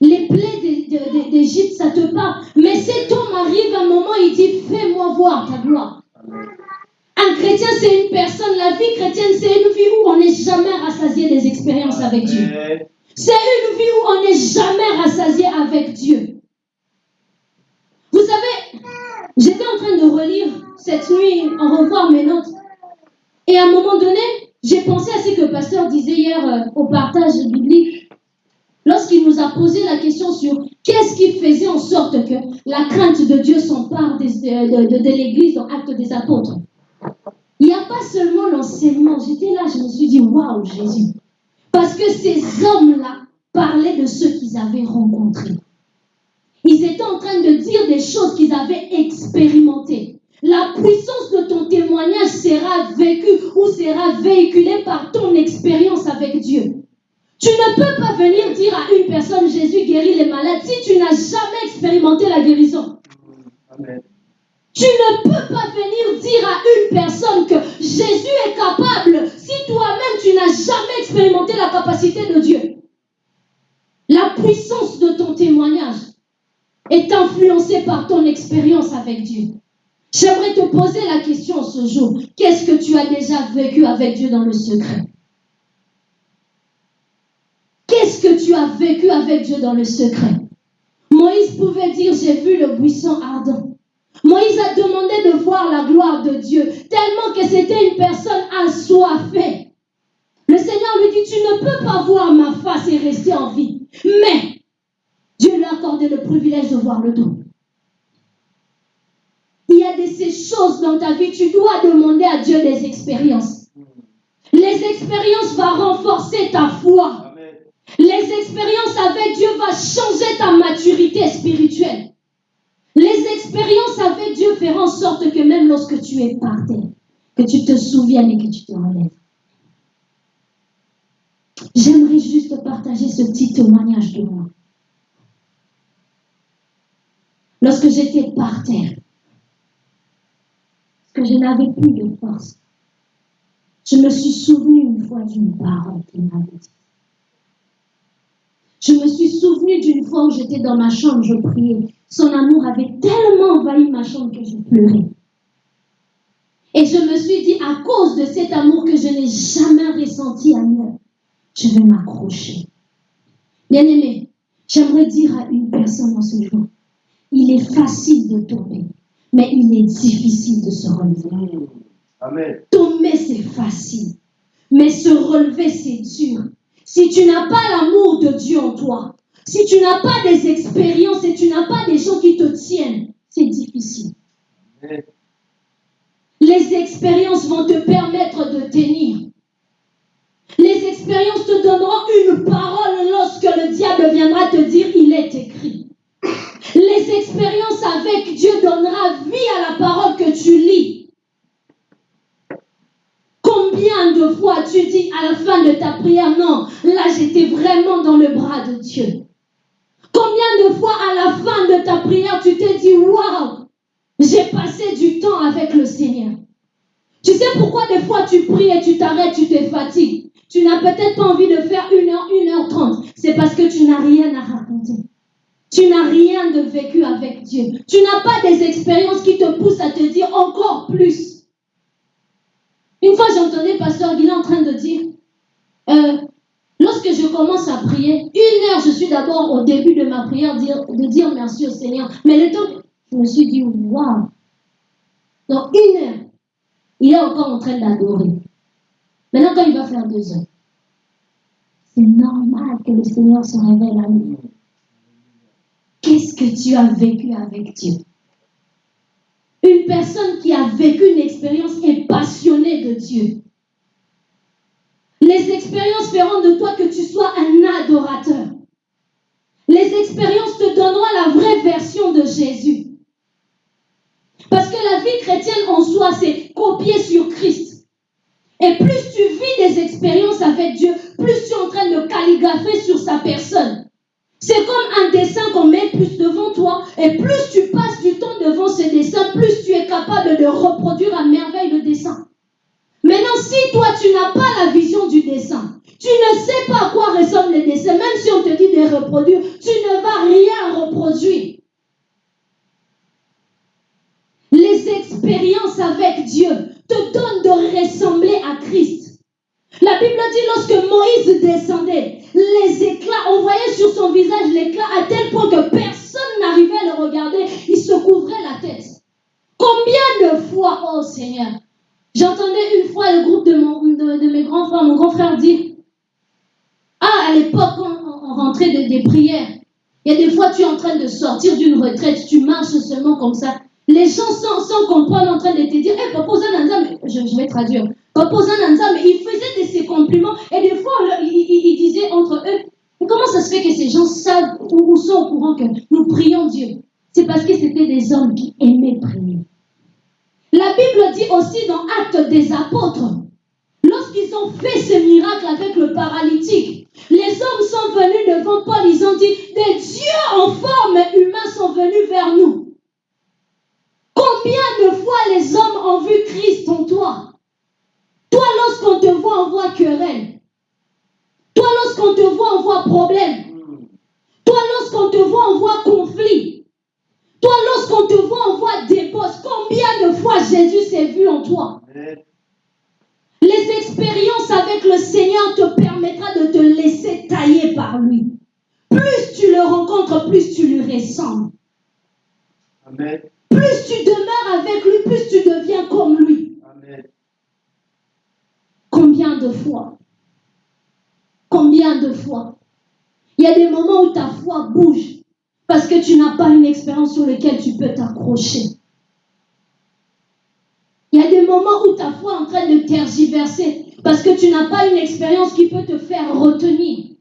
Les plaies d'É- d'É- d'É- d'Égypte, ça te parle? Mais cet homme arrive un moment, il dit, fais-moi voir ta gloire. Un chrétien, c'est une personne, la vie chrétienne, c'est une vie où on n'est jamais rassasié des expériences avec Dieu. C'est une vie où on n'est jamais rassasié avec Dieu. Vous savez, j'étais en train de relire cette nuit, en revoir mes notes. Et à un moment donné, j'ai pensé à ce que le pasteur disait hier euh, au partage biblique. Lorsqu'il nous a posé la question sur qu'est-ce qui faisait en sorte que la crainte de Dieu s'empare des- de, l'Église dans Actes des Apôtres. Il n'y a pas seulement l'enseignement. J'étais là, je me suis dit, waouh, Jésus. Parce que ces hommes-là parlaient de ceux qu'ils avaient rencontrés. Ils étaient en train de dire des choses qu'ils avaient expérimentées. La puissance de ton témoignage sera vécue ou sera véhiculée par ton expérience avec Dieu. Tu ne peux pas venir dire à une personne Jésus guérit les malades si tu n'as jamais expérimenté la guérison. Amen. Tu ne peux pas venir dire à une personne que Jésus est capable si toi-même tu n'as jamais expérimenté la capacité de Dieu. La puissance de ton témoignage est influencée par ton expérience avec Dieu. J'aimerais te poser la question ce jour. Qu'est-ce que tu as déjà vécu avec Dieu dans le secret? Qu'est-ce que tu as vécu avec Dieu dans le secret? Moïse pouvait dire, j'ai vu le buisson ardent. Moïse a demandé de voir la gloire de Dieu, tellement que c'était une personne assoiffée. Le Seigneur lui dit, tu ne peux pas voir ma face et rester en vie. Mais Dieu lui a accordé le privilège de voir le dos. Il y a de ces choses dans ta vie, tu dois demander à Dieu des expériences. Les expériences vont renforcer ta foi. Les expériences avec Dieu vont changer ta maturité spirituelle. Les expériences avec Dieu feront en sorte que même lorsque tu es par terre, que tu te souviennes et que tu te relèves. J'aimerais juste partager ce petit témoignage de moi. Lorsque j'étais par terre, que je n'avais plus de force, je me suis souvenu une fois d'une parole qu'il m'avait dit. Je me suis souvenu d'une fois où j'étais dans ma chambre, je priais. Son amour avait tellement envahi ma chambre que je pleurais. Et je me suis dit, à cause de cet amour que je n'ai jamais ressenti ailleurs, je vais m'accrocher. Bien-aimé, j'aimerais dire à une personne en ce jour, il est facile de tomber, mais il est difficile de se relever. Amen. Tomber, c'est facile. Mais se relever, c'est dur. Si tu n'as pas l'amour de Dieu en toi, si tu n'as pas des expériences et tu n'as pas des gens qui te tiennent, c'est difficile. Amen. Les expériences vont te permettre de tenir. Les expériences te donneront une parole lorsque le diable viendra te dire il est écrit. Les expériences avec Dieu donnera vie à la parole que tu lis. Combien de fois tu dis à la fin de ta prière, non, là j'étais vraiment dans le bras de Dieu. Combien de fois à la fin de ta prière tu te dis, waouh, j'ai passé du temps avec le Seigneur. Tu sais pourquoi des fois tu pries et tu t'arrêtes, tu te fatigues? Tu n'as peut-être pas envie de faire une heure, une heure trente. C'est parce que tu n'as rien à raconter. Tu n'as rien de vécu avec Dieu. Tu n'as pas des expériences qui te poussent à te dire encore plus. Une fois, j'entendais Pasteur Guilain en train de dire, euh, lorsque je commence à prier, une heure, je suis d'abord au début de ma prière de dire merci au Seigneur. Mais le temps, je me suis dit, waouh. Dans une heure, il est encore en train d'adorer. Maintenant, quand il va faire deux heures, c'est normal que le Seigneur se révèle à nous. Qu'est-ce que tu as vécu avec Dieu? Une personne qui a vécu une expérience est passionnée de Dieu. Les expériences feront de toi que tu sois un adorateur. Les expériences te donneront la vraie version de Jésus. Parce que la vie chrétienne en soi, c'est copier sur Christ. Et plus tu vis des expériences avec Dieu, plus tu es en train de calligrapher sur sa personne. C'est comme un dessin qu'on met plus devant toi. Et plus tu passes du temps devant ce dessin, plus tu es capable de reproduire à merveille le dessin. Maintenant, si toi, tu n'as pas la vision du dessin, tu ne sais pas à quoi ressemble le dessin, même si on te dit de reproduire, tu ne vas rien reproduire. Les expériences avec Dieu te donnent de ressembler à Christ. La Bible dit lorsque Moïse descendait, les éclats, on voyait sur son visage l'éclat à tel point que personne n'arrivait à le regarder, il se couvrait la tête. Combien de fois, oh Seigneur, j'entendais une fois le groupe de, mon, de, mes grands frères, mon grand frère dire, ah, à l'époque, on, rentrait de, des prières, il y a des fois, tu es en train de sortir d'une retraite, tu marches seulement comme ça. Les gens sans, sans comprendre en train de te dire, hey, Papa je, je vais traduire. Papa il faisait de ses compliments et des fois, il, il, il entre eux, comment ça se fait que ces gens savent ou, ou sont au courant que nous prions Dieu? C'est parce que c'était des hommes qui aimaient prier. La Bible dit aussi dans Actes des Apôtres, lorsqu'ils ont fait ce miracle avec le paralytique, les hommes sont venus devant Paul, ils ont dit, des dieux en forme humaine sont venus vers nous. Combien de fois les hommes ont vu Christ en toi? Toi, lorsqu'on te voit, on voit querelle. Toi, lorsqu'on te voit, on voit problème. Toi, lorsqu'on te voit, on voit conflit. Toi, lorsqu'on te voit, on voit débauche. Combien de fois Jésus s'est vu en toi? Les expériences avec le Seigneur te permettra de te laisser tailler par lui. Plus tu le rencontres, plus tu lui ressembles. Plus tu demeures avec lui, plus tu deviens comme lui. Amen. Combien de fois? Combien de fois? Il y a des moments où ta foi bouge parce que tu n'as pas une expérience sur laquelle tu peux t'accrocher. Il y a des moments où ta foi est en train de tergiverser parce que tu n'as pas une expérience qui peut te faire retenir.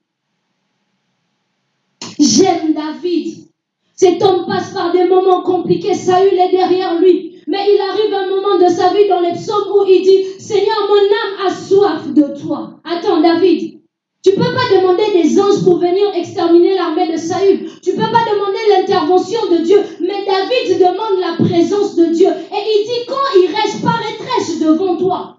J'aime David. Cet homme passe par des moments compliqués. Saül est derrière lui. Mais il arrive un moment de sa vie dans les psaumes où il dit, Seigneur, mon âme a soif de toi. Attends, David, tu ne peux pas demander des anges pour venir exterminer l'armée de Saül. Tu ne peux pas demander l'intervention de Dieu. Mais David demande la présence de Dieu. Et il dit, quand il reste, paraîtrai-je devant toi.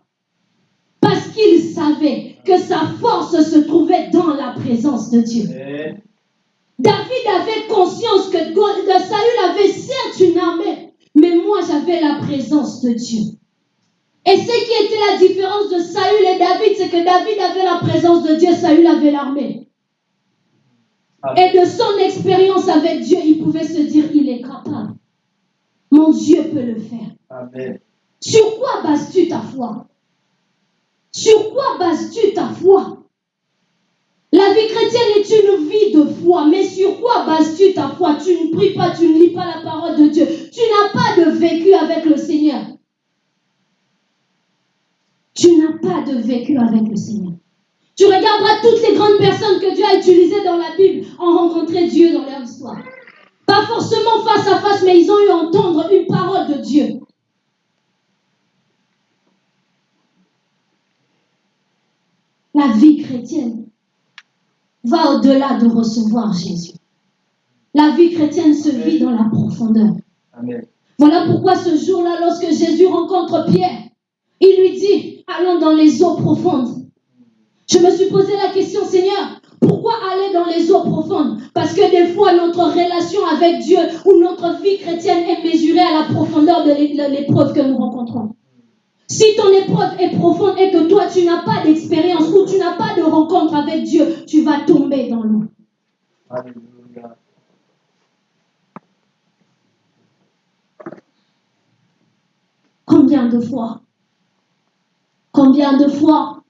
Parce qu'il savait que sa force se trouvait dans la présence de Dieu. David avait conscience que, que Saül avait certes une armée, mais moi j'avais la présence de Dieu. Et ce qui était la différence de Saül et David, c'est que David avait la présence de Dieu, Saül avait l'armée. Et de son expérience avec Dieu, il pouvait se dire, il est capable. Mon Dieu peut le faire. Amen. Sur quoi bases-tu ta foi? Sur quoi bases-tu ta foi? La vie chrétienne est une vie de foi, mais sur quoi bases-tu ta foi? Tu ne pries pas, tu ne lis pas la parole de Dieu. Tu n'as pas de vécu avec le Seigneur. Tu n'as pas de vécu avec le Seigneur. Tu regarderas toutes les grandes personnes que Dieu a utilisées dans la Bible ont rencontré Dieu dans leur histoire. Pas forcément face à face, mais ils ont eu à entendre une parole de Dieu. La vie chrétienne va au-delà de recevoir Jésus. La vie chrétienne se vit dans la profondeur. Amen. Voilà pourquoi ce jour-là, lorsque Jésus rencontre Pierre, il lui dit, allons dans les eaux profondes. Je me suis posé la question, Seigneur, pourquoi aller dans les eaux profondes? Parce que des fois, notre relation avec Dieu ou notre vie chrétienne est mesurée à la profondeur de l'épreuve que nous rencontrons. Si ton épreuve est profonde et que toi tu n'as pas d'expérience ou tu n'as pas de rencontre avec Dieu, tu vas tomber dans l'eau. Alléluia. Combien de fois? Combien de fois?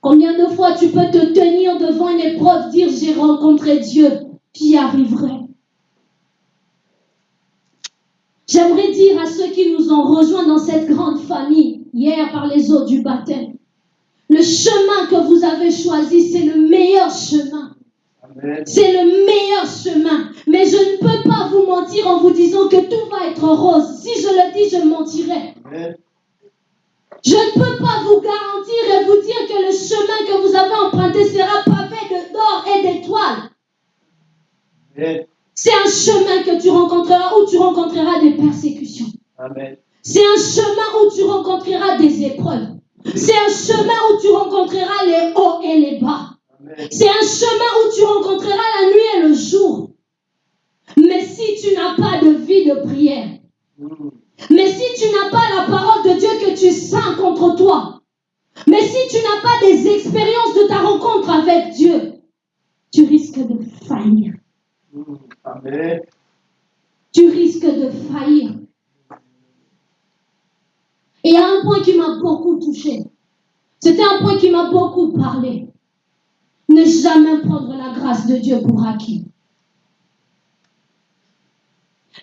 Combien de fois tu peux te tenir devant une épreuve, dire j'ai rencontré Dieu, j'y arriverai. J'aimerais dire à ceux qui nous ont rejoints dans cette grande famille hier par les eaux du baptême, le chemin que vous avez choisi, c'est le meilleur chemin. C'est le meilleur chemin. Mais je ne peux pas vous mentir en vous disant que tout va être rose. Si je le dis, je mentirais. Amen. Je ne peux pas vous garantir et vous dire que le chemin que vous avez emprunté sera pavé de- d'or et d'étoiles. C'est un chemin que tu rencontreras où tu rencontreras des persécutions. C'est un chemin où tu rencontreras des épreuves. C'est un chemin où tu rencontreras les hauts et les bas. C'est un chemin où tu rencontreras la nuit et le jour. Mais si tu n'as pas de vie de prière, Mm. mais si tu n'as pas la parole de Dieu que tu sens contre toi, mais si tu n'as pas des expériences de ta rencontre avec Dieu, tu risques de faillir. Tu risques de faillir. Et il y a un point qui m'a beaucoup touché. C'était un point qui m'a beaucoup parlé. Ne jamais prendre la grâce de Dieu pour acquis.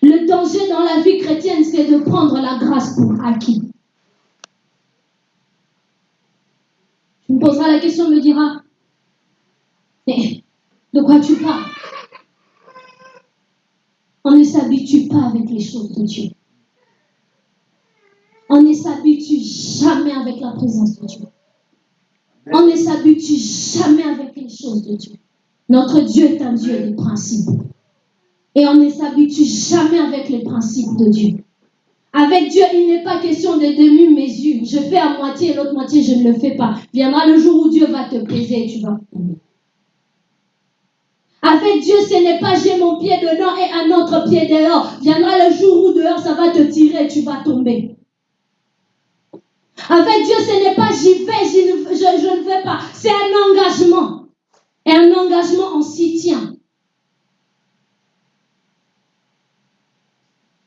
Le danger dans la vie chrétienne, c'est de prendre la grâce pour acquis. Tu me poseras la question, me dira, mais de quoi tu parles On pas avec les choses de Dieu. On ne s'habitue jamais avec la présence de Dieu. On ne s'habitue jamais avec les choses de Dieu. Notre Dieu est un Dieu de principes. Et on ne s'habitue jamais avec les principes de Dieu. Avec Dieu, il n'est pas question de demi-mesure. Je fais à moitié et l'autre moitié, je ne le fais pas. Viendra le jour où Dieu va te peser et tu vas. Avec Dieu, ce n'est pas j'ai mon pied dedans et un autre pied dehors. Viendra le jour où dehors, ça va te tirer tu vas tomber. Avec Dieu, ce n'est pas j'y vais, je ne vais pas. C'est un engagement. Et un engagement, on s'y tient.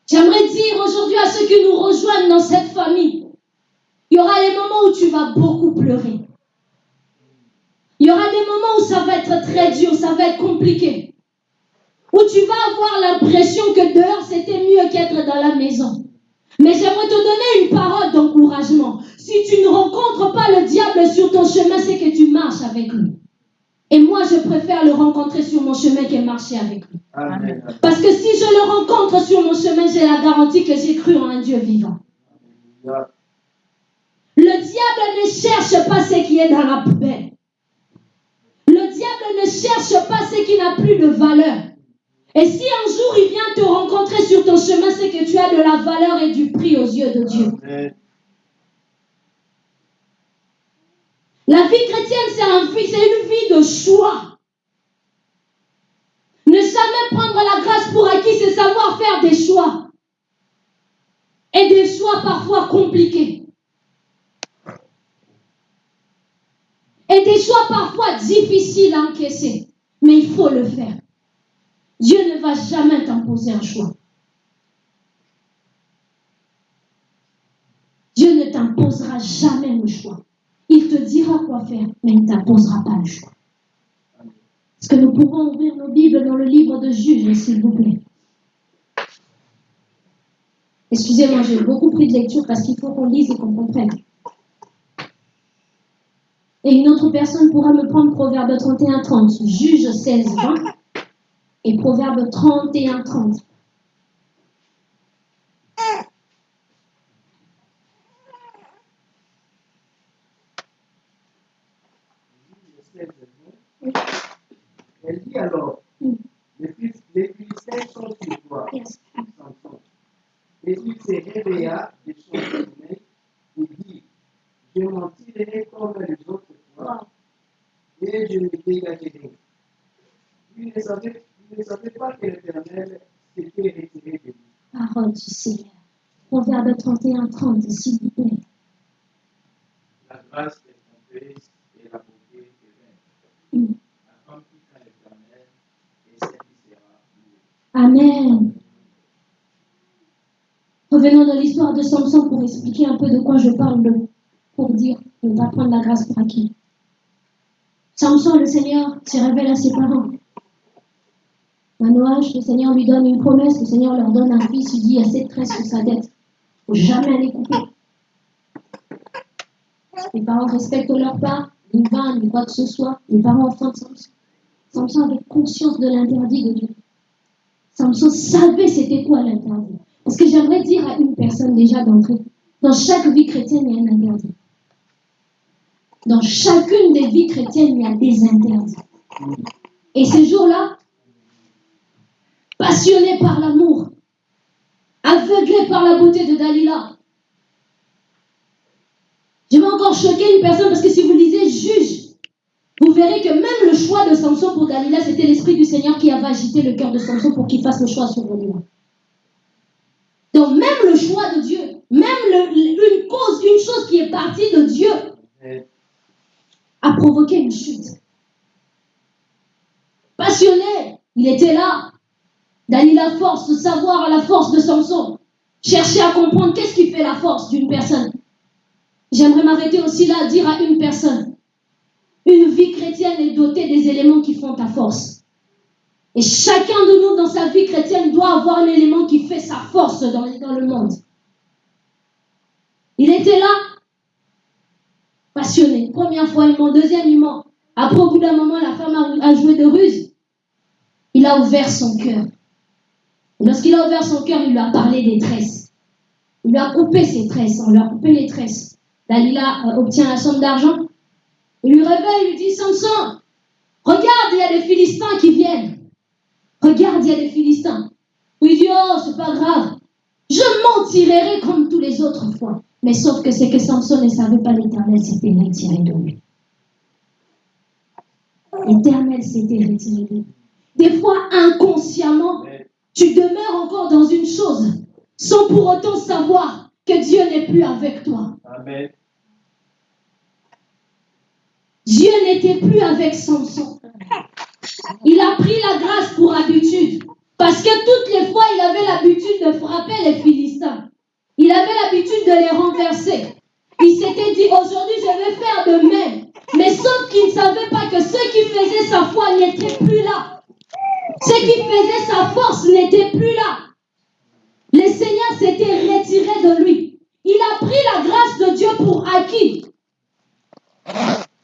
J'aimerais dire aujourd'hui à ceux qui nous rejoignent dans cette famille, il y aura les moments où tu vas beaucoup pleurer. Il y aura des moments où ça va être très dur, ça va être compliqué. Où tu vas avoir l'impression que dehors c'était mieux qu'être dans la maison. Mais j'aimerais te donner une parole d'encouragement. Si tu ne rencontres pas le diable sur ton chemin, c'est que tu marches avec lui. Et moi, je préfère le rencontrer sur mon chemin que marcher avec lui. Amen. Parce que si je le rencontre sur mon chemin, j'ai la garantie que j'ai cru en un Dieu vivant. Le diable ne cherche pas ce qui est dans la poubelle. Le diable ne cherche pas ce qui n'a plus de valeur. Et si un jour il vient te rencontrer sur ton chemin, c'est que tu as de la valeur et du prix aux yeux de Dieu. Amen. La vie chrétienne, c'est un une vie de choix. Ne jamais prendre la grâce pour acquis, c'est savoir faire des choix. Et des choix parfois compliqués. Et des choix parfois difficiles à encaisser. Mais il faut le faire. Dieu ne va jamais t'imposer un choix. Dieu ne t'imposera jamais le choix. Il te dira quoi faire, mais il ne t'imposera pas le choix. Est-ce que nous pouvons ouvrir nos Bibles dans le livre de Juges, s'il vous plaît? Excusez-moi, j'ai beaucoup pris de lecture parce qu'il faut qu'on lise et qu'on comprenne. Et une autre personne pourra me prendre Proverbe 31, 30, Juge 16, 20 et Proverbe 31, 30. Elle dit alors, les Phil- les Philistins sont sur toi, Yes. Samson. Et il se réveilla de son sommeil et dit, je m'en tirerai comme les autres fois, et je me dégagerai. il ne savait, il ne savait pas que l'éternel s'était retiré de lui. Parole du Seigneur. Proverbe 31, 30, s'il vous plaît. La grâce est trompeuse et la beauté est vaine. Mm. La femme qui craint l'éternel et celle qui sera louée. Amen. Revenons dans l'histoire de Samson pour expliquer un peu de quoi je parle, pour dire qu'on va prendre la grâce pour acquis. Samson, le Seigneur se révèle à ses parents. Manoach, le Seigneur lui donne une promesse, le Seigneur leur donne un fils, il dit il y a sept tresses sur sa tête. Il ne faut jamais les couper. Les parents respectent leur part, ni vin, ni quoi que ce soit. Les parents enfantent Samson. Samson avait conscience de l'interdit de Dieu. Samson savait c'était quoi l'interdit. Parce que j'aimerais dire à une personne déjà d'entrée, dans chaque vie chrétienne, il y a un interdit. Dans chacune des vies chrétiennes, il y a des interdits. Et ces jours-là, passionné par l'amour, aveuglé par la beauté de Dalila, je vais encore choquer une personne parce que si vous lisez Juge, vous verrez que même le choix de Samson pour Dalila, c'était l'Esprit du Seigneur qui avait agité le cœur de Samson pour qu'il fasse le choix sur Dalila. Donc même le choix de Dieu, même une cause, une chose qui est partie de Dieu, a provoqué une chute. Passionné, il était là. Dalila force de savoir à la force de Samson. Chercher à comprendre qu'est-ce qui fait la force d'une personne. J'aimerais m'arrêter aussi là à dire à une personne. Une vie chrétienne est dotée des éléments qui font ta force. Et chacun de nous dans sa vie chrétienne doit avoir un élément qui fait sa force dans le monde. Il était là, passionné. Première fois, il ment. Deuxième, il ment. Après, au bout d'un moment, la femme a, joué de ruse. Il a ouvert son cœur. Lorsqu'il a ouvert son cœur, il lui a parlé des tresses. Il lui a coupé ses tresses. On lui a coupé les tresses. Dalila euh, obtient la somme d'argent. Il lui réveille, il lui dit Samson, regarde, il y a des Philistins qui viennent. Regarde, il y a des Philistins. Il dit Oh, c'est pas grave. Je m'en tirerai comme tous les autres fois. Mais sauf que c'est que Samson ne savait pas l'éternel s'était retiré de lui. L'éternel s'était retiré de lui. Des fois, inconsciemment, tu demeures encore dans une chose sans pour autant savoir que Dieu n'est plus avec toi. Amen. Dieu n'était plus avec Samson. Il a pris la grâce pour habitude. Parce que toutes les fois, il avait l'habitude de frapper les Philistins. Il avait l'habitude de les renverser. Il s'était dit, aujourd'hui, je vais faire de même. Mais sauf qu'il ne savait pas que ceux qui faisaient sa foi n'étaient plus là. Ceux qui faisaient sa force n'étaient plus là. Le Seigneur s'était retiré de lui. Il a pris la grâce de Dieu pour acquis.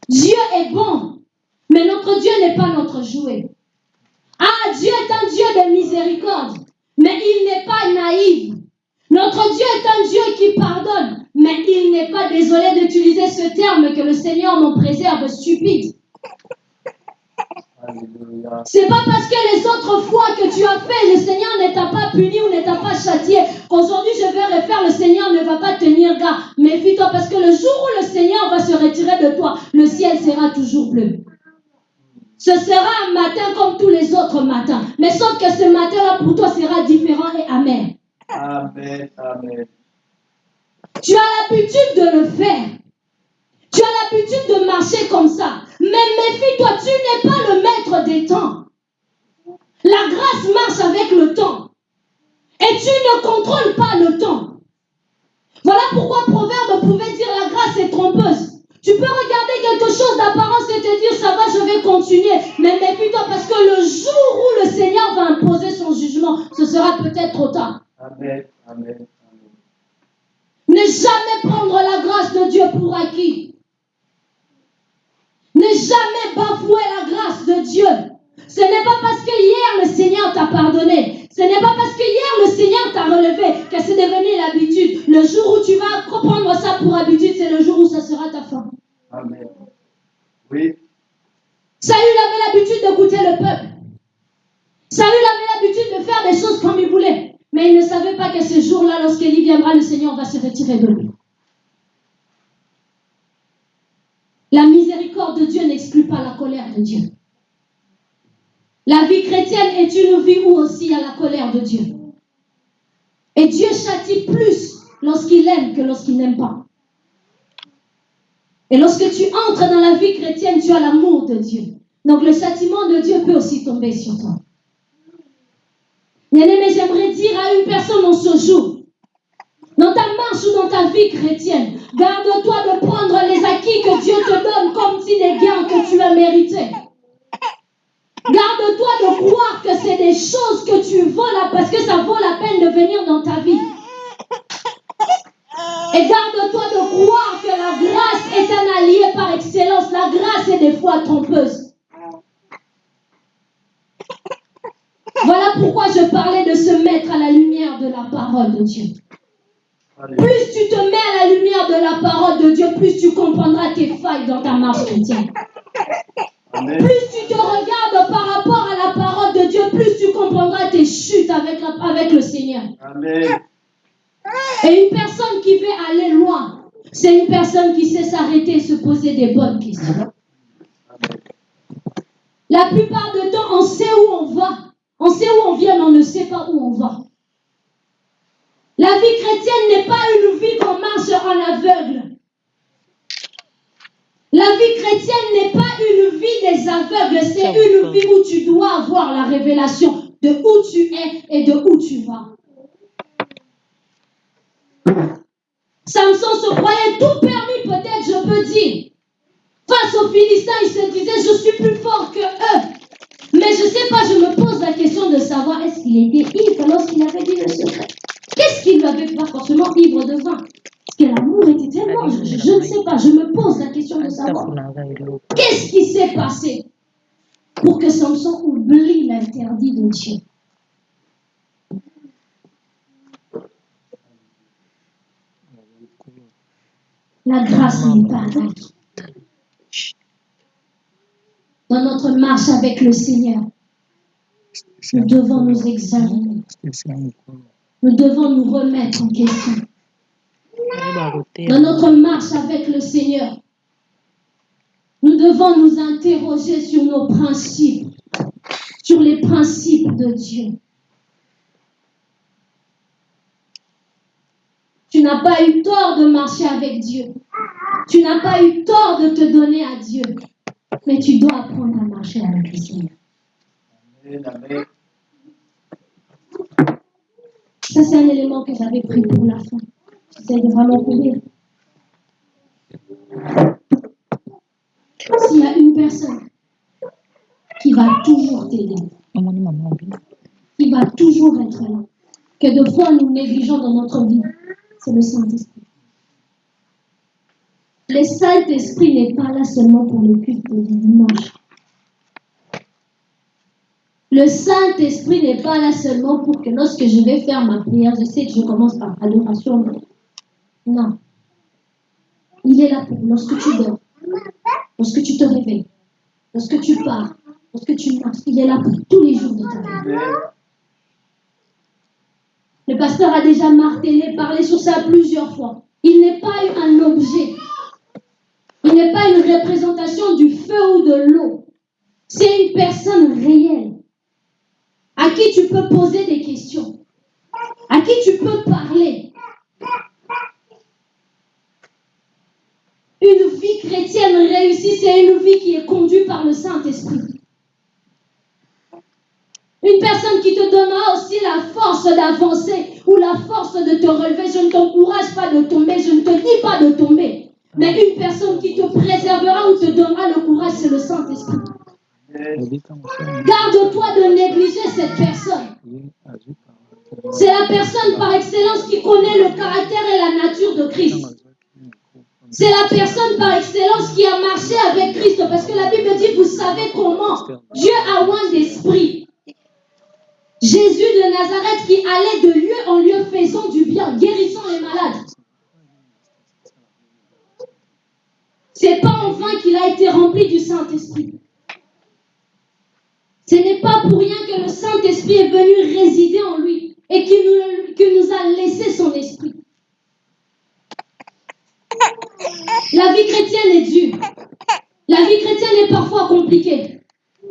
Dieu est bon, mais notre Dieu n'est pas notre jouet. Ah, Dieu est un Dieu de miséricorde, mais il n'est pas naïf. Notre Dieu est un Dieu qui pardonne, mais il n'est pas désolé d'utiliser ce terme que le Seigneur m'en préserve stupide. C'est pas parce que les autres fois que tu as fait, le Seigneur ne t'a pas puni ou ne t'a pas châtié, qu'aujourd'hui je vais refaire, le Seigneur ne va pas tenir garde. Méfie-toi parce que le jour où le Seigneur va se retirer de toi, le ciel sera toujours bleu. Ce sera un matin comme tous les autres matins. Mais sauf que ce matin-là pour toi sera différent et amer. Amen. Amen. Tu as l'habitude de le faire. Tu as l'habitude de marcher comme ça. Mais méfie-toi, tu n'es pas le maître des temps. La grâce marche avec le temps. Et tu ne contrôles pas le temps. Voilà pourquoi Proverbe pouvait dire la grâce est trompeuse. Tu peux regarder quelque chose d'apparence et te dire ça va, je vais continuer. Mais méfie-toi parce que le jour où le Seigneur va imposer son jugement, ce sera peut-être trop tard. Amen. Amen. Amen. Ne jamais prendre la grâce de Dieu pour acquis. Ne jamais bafouer la grâce de Dieu. Ce n'est pas parce que hier le Seigneur t'a pardonné. Ce n'est pas parce que hier le Seigneur t'a relevé que c'est devenu l'habitude. Le jour où tu vas prendre ça pour habitude, c'est le jour où ça sera ta fin. Amen. Oui. Saül avait l'habitude d'écouter le peuple. Saül avait l'habitude de faire des choses comme il voulait. Mais il ne savait pas que ce jour-là, lorsqu'Élie viendra, le Seigneur va se retirer de lui. La miséricorde de Dieu n'exclut pas la colère de Dieu. La vie chrétienne est une vie où aussi il y a la colère de Dieu. Et Dieu châtie plus lorsqu'il aime que lorsqu'il n'aime pas. Et lorsque tu entres dans la vie chrétienne, tu as l'amour de Dieu. Donc le châtiment de Dieu peut aussi tomber sur toi. Bien mais j'aimerais dire à une personne en ce jour, dans ta marche ou dans ta vie chrétienne, garde-toi de prendre les acquis que Dieu te donne comme si des gains que tu as mérités. Garde-toi de croire que c'est des choses que tu vaux là parce que ça vaut la peine de venir dans ta vie. Et garde-toi de croire que la grâce est un allié par excellence. La grâce est des fois trompeuse. Voilà pourquoi je parlais de se mettre à la lumière de la parole de Dieu. Plus tu te mets à la lumière de la parole de Dieu, plus tu comprendras tes failles dans ta marche chrétienne. Plus tu te regardes par rapport à la parole de Dieu, plus tu comprendras tes chutes avec, avec le Seigneur. Amen. Et une personne qui veut aller loin, c'est une personne qui sait s'arrêter et se poser des bonnes questions. La plupart du temps, on sait où on va. On sait où on vient, mais on ne sait pas où on va. La vie chrétienne n'est pas une vie qu'on marche en aveugle. La vie chrétienne n'est pas une vie des aveugles, c'est une vie où tu dois avoir la révélation de où tu es et de où tu vas. Samson se croyait tout permis, peut-être, je peux dire. Face aux Philistins, il se disait, je suis plus fort que eux. Mais je ne sais pas, je me pose la question de savoir, est-ce qu'il était ivre lorsqu'il avait dit le secret? Qu'est-ce qu'il lui avait pas forcément ivre de vin Parce que l'amour était tellement, je, je ne sais pas, je me pose la question de savoir. Qu'est-ce qui s'est passé pour que Samson oublie l'interdit de Dieu? La grâce n'est pas acquis. Dans notre marche avec le Seigneur, nous devons nous examiner. Nous devons nous remettre en question. Dans notre marche avec le Seigneur, nous devons nous interroger sur nos principes, sur les principes de Dieu. Tu n'as pas eu tort de marcher avec Dieu. Tu n'as pas eu tort de te donner à Dieu. Mais tu dois apprendre à marcher avec le Seigneur. Amen. Amen. Ça, c'est un élément que j'avais pris pour la fin. De vraiment courir. S'il y a une personne qui va toujours t'aider, qui va toujours être là, que de fois nous négligeons dans notre vie, c'est le Saint-Esprit. Le Saint-Esprit n'est pas là seulement pour le culte du dimanche. Le Saint-Esprit n'est pas là seulement pour que lorsque je vais faire ma prière, je sais que je commence par adoration. Non. Il est là pour lorsque tu dors, lorsque tu te réveilles, lorsque tu pars, lorsque tu marches. Il est là pour tous les jours de ta vie. Le pasteur a déjà martelé, parlé sur ça plusieurs fois. Il n'est pas un objet. Il n'est pas une représentation du feu ou de l'eau. C'est une personne réelle à qui tu peux poser des questions, à qui tu peux parler. Une vie chrétienne réussie, c'est une vie qui est conduite par le Saint-Esprit. Une personne qui te donnera aussi la force d'avancer ou la force de te relever. Je ne t'encourage pas de tomber, je ne te dis pas de tomber. Mais une personne qui te préservera ou te donnera le courage, c'est le Saint-Esprit. Garde-toi de négliger cette personne. C'est la personne par excellence qui connaît le caractère et la nature de Christ. C'est la personne par excellence qui a marché avec Christ. Parce que la Bible dit, vous savez comment Dieu a loin d'esprit. Jésus de Nazareth qui allait de lieu en lieu faisant du bien, guérissant les malades. C'est pas en vain qu'il a été rempli du Saint-Esprit. Ce n'est pas pour rien que le Saint-Esprit est venu résider en lui et qu'il nous a laissé son esprit. La vie chrétienne est dure. La vie chrétienne est parfois compliquée.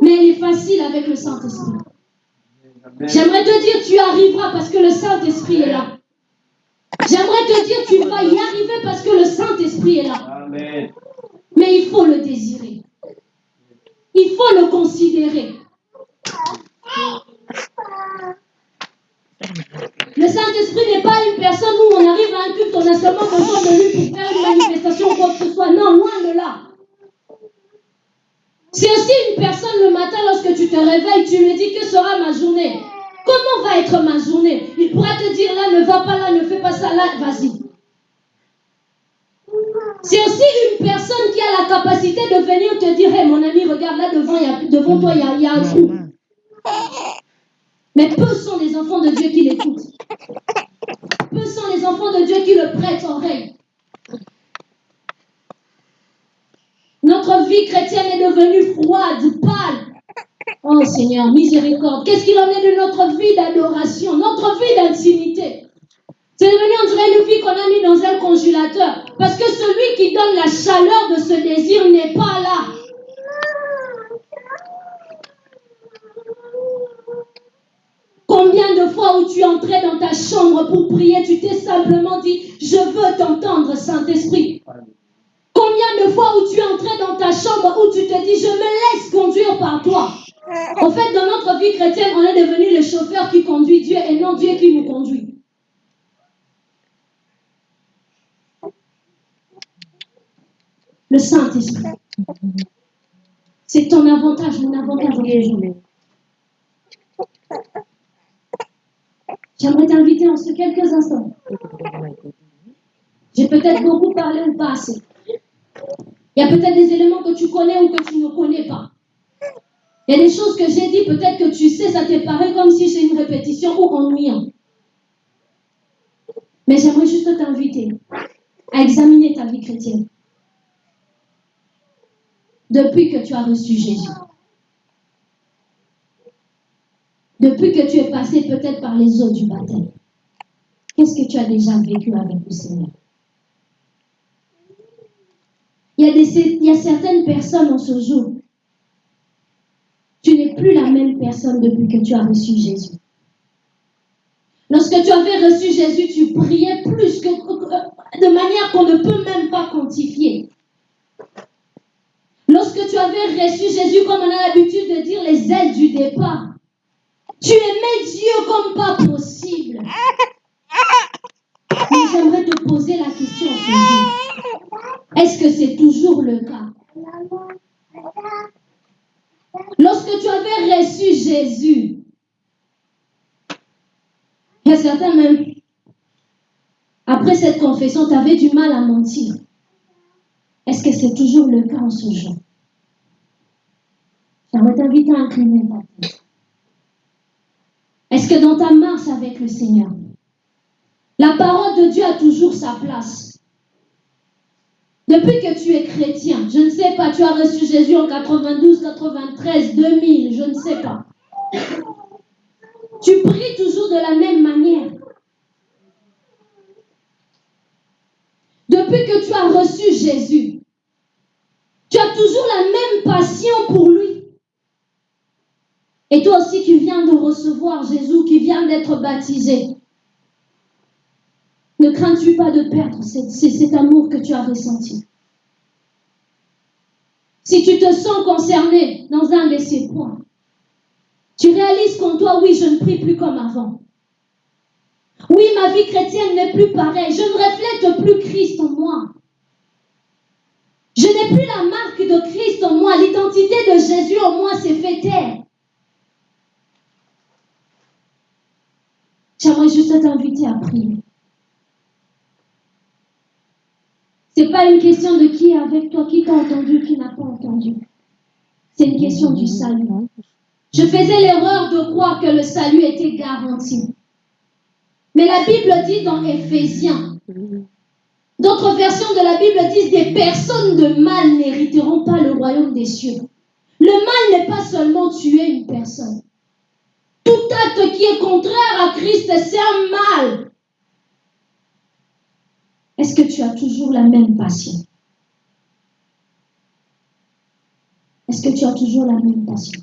Mais elle est facile avec le Saint-Esprit. J'aimerais te dire, tu arriveras parce que le Saint-Esprit est là. J'aimerais te dire, tu vas y arriver parce que le Saint-Esprit est là. Amen. Mais il faut le désirer. Il faut le considérer. Le Saint-Esprit n'est pas une personne où on arrive à un culte, on a seulement besoin de lui pour faire une manifestation ou quoi que ce soit. Non, loin de là. C'est aussi une personne le matin lorsque tu te réveilles, tu lui dis que sera ma journée? Comment va être ma journée? Il pourra te dire là, ne va pas là, ne fais pas ça là, vas-y. C'est aussi une personne qui a la capacité de venir te dire, hey, mon ami, regarde là devant, toi, il y a, il y a un trou. Mais peu sont les enfants de Dieu qui l'écoutent. Peu sont les enfants de Dieu qui le prêtent oreille. Notre vie chrétienne est devenue froide, pâle. Oh Seigneur, miséricorde. Qu'est-ce qu'il en est de notre vie d'adoration, notre vie d'intimité? C'est devenu, on dirait, une vie qu'on a mis dans un congélateur. Parce que celui qui donne la chaleur de ce désir n'est pas là. Combien de fois où tu entrais dans ta chambre pour prier, tu t'es simplement dit, je veux t'entendre, Saint-Esprit. Combien de fois où tu entrais dans ta chambre où tu te dis, je me laisse conduire par toi. En fait, dans notre vie chrétienne, on est devenu le chauffeur qui conduit Dieu et non Dieu qui nous conduit. Le Saint-Esprit. C'est ton avantage, mon avantage. J'aimerais t'inviter en ce quelques instants. J'ai peut-être beaucoup parlé ou pas assez. Il y a peut-être des éléments que tu connais ou que tu ne connais pas. Il y a des choses que j'ai dit, peut-être que tu sais, ça te paraît comme si c'est une répétition ou ennuyant. Mais j'aimerais juste t'inviter à examiner ta vie chrétienne. Depuis que tu as reçu Jésus. Depuis que tu es passé peut-être par les eaux du baptême. Qu'est-ce que tu as déjà vécu avec le Seigneur? Il y, a certaines personnes en ce jour. Tu n'es plus la même personne depuis que tu as reçu Jésus. Lorsque tu avais reçu Jésus, tu priais plus que, de manière qu'on ne peut même pas quantifier. Lorsque tu avais reçu Jésus, comme on a l'habitude de dire, les ailes du départ, tu aimais Dieu comme pas possible. Mais j'aimerais te poser la question. Est-ce que c'est toujours le cas? Lorsque tu avais reçu Jésus, il y a certains même, après cette confession, tu avais du mal à mentir. Est-ce que c'est toujours le cas en ce jour? J'aimerais t'inviter à incliner ta dans ta marche avec le Seigneur, la parole de Dieu a toujours sa place Depuis que tu es chrétien, je ne sais pas, tu as reçu Jésus en 92, 93, 2000, je ne sais pas. Tu pries toujours de la même manière. Depuis que tu as reçu Jésus, tu as toujours la même passion pour lui. Et toi aussi qui viens de recevoir Jésus, qui vient d'être baptisé, ne crains-tu pas de perdre cet, cet amour que tu as ressenti? Si tu te sens concerné dans un de ces points, tu réalises qu'en toi, oui, je ne prie plus comme avant. Oui, ma vie chrétienne n'est plus pareille. Je ne reflète plus Christ en moi. Je n'ai plus la marque de Christ en moi. L'identité de Jésus en moi s'est fait taire. J'aimerais juste t'inviter à prier. Ce n'est pas une question de qui est avec toi, qui t'a entendu, qui n'a pas entendu. C'est une question du salut. Je faisais l'erreur de croire que le salut était garanti. Mais la Bible dit dans Éphésiens, d'autres versions de la Bible disent des personnes de mal n'hériteront pas le royaume des cieux. Le mal n'est pas seulement tuer une personne. Tout acte qui est contraire à Christ, c'est un mal. Est-ce que tu as toujours la même passion? Est-ce que tu as toujours la même passion?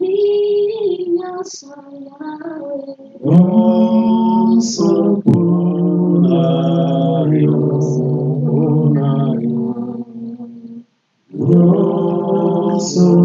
minha Nosso punario, punario, nosso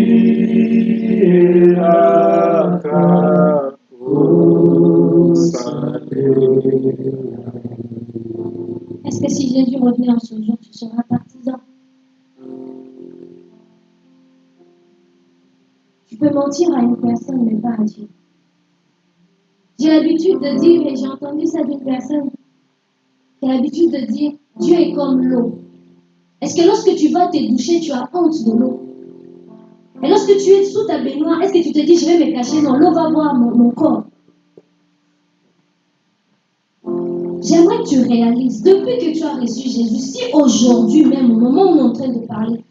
revenait en ce jour, tu seras partisan Tu peux mentir à une personne, mais pas à Dieu. J'ai l'habitude de dire, et j'ai entendu ça d'une personne, a l'habitude de dire, Dieu est comme l'eau. Est-ce que lorsque tu vas te doucher, tu as honte de l'eau? Et lorsque tu es sous ta baignoire, est-ce que tu te dis, je vais me cacher Non, l'eau va voir mon corps? J'aimerais que tu réalises, depuis que tu as reçu Jésus, si aujourd'hui même, au moment où on est en train de parler,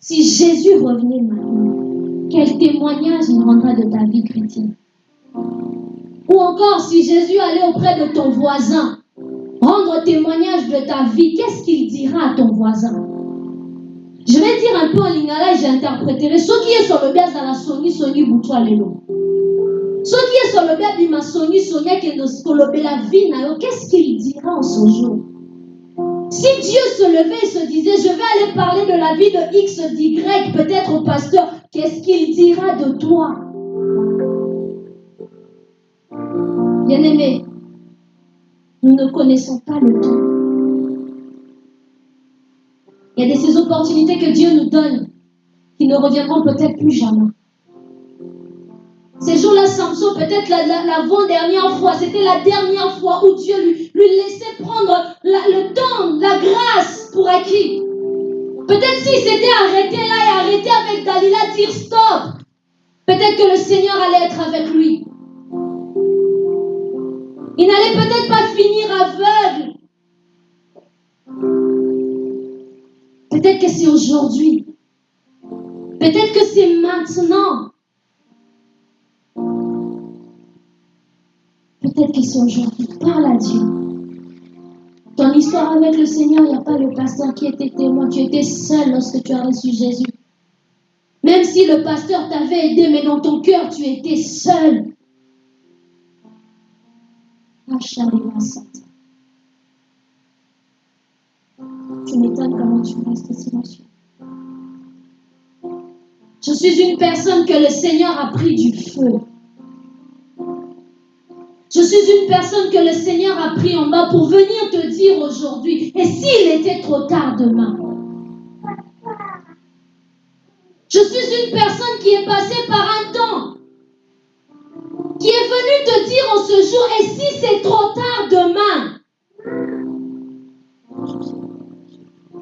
si Jésus revenait maintenant, quel témoignage il rendra de ta vie chrétienne? Ou encore, si Jésus allait auprès de ton voisin, rendre témoignage de ta vie, qu'est-ce qu'il dira à ton voisin? Je vais dire un peu en lingala et j'interpréterai. Ce qui est sur le bien dans la soni, soni, boutoua lelo. Kolobe la vie, nayo, qu'est-ce qu'il dira en ce jour? Si Dieu se levait et se disait, je vais aller parler de la vie de X, d'Y, peut-être au pasteur, qu'est-ce qu'il dira de toi? Bien-aimé, nous ne connaissons pas le temps. Il y a de ces opportunités que Dieu nous donne qui ne reviendront peut-être plus jamais. Ces jours-là, Samson, peut-être l'avant-dernière fois, c'était la dernière fois où Dieu lui, lui laissait prendre le temps, la grâce pour acquis. Peut-être s'il s'était arrêté là et arrêté avec Dalila, dire stop, peut-être que le Seigneur allait être avec lui. Il n'allait peut-être pas finir aveugle. Peut-être que c'est aujourd'hui. Peut-être que c'est maintenant. Peut-être c'est aujourd'hui. Parle à Dieu. Ton histoire avec le Seigneur, il n'y a pas le pasteur qui était témoin. Tu étais seul lorsque tu as reçu Jésus. Même si le pasteur t'avait aidé, mais dans ton cœur, tu étais seul. Tu m'étonnes comment tu restes silencieux. Je suis une personne que le Seigneur a pris du feu. Je suis une personne que le Seigneur a pris en bas pour venir te dire aujourd'hui, et s'il était trop tard demain? Je suis une personne qui est passée par un temps, qui est venue te dire en ce jour, et si c'est trop tard demain?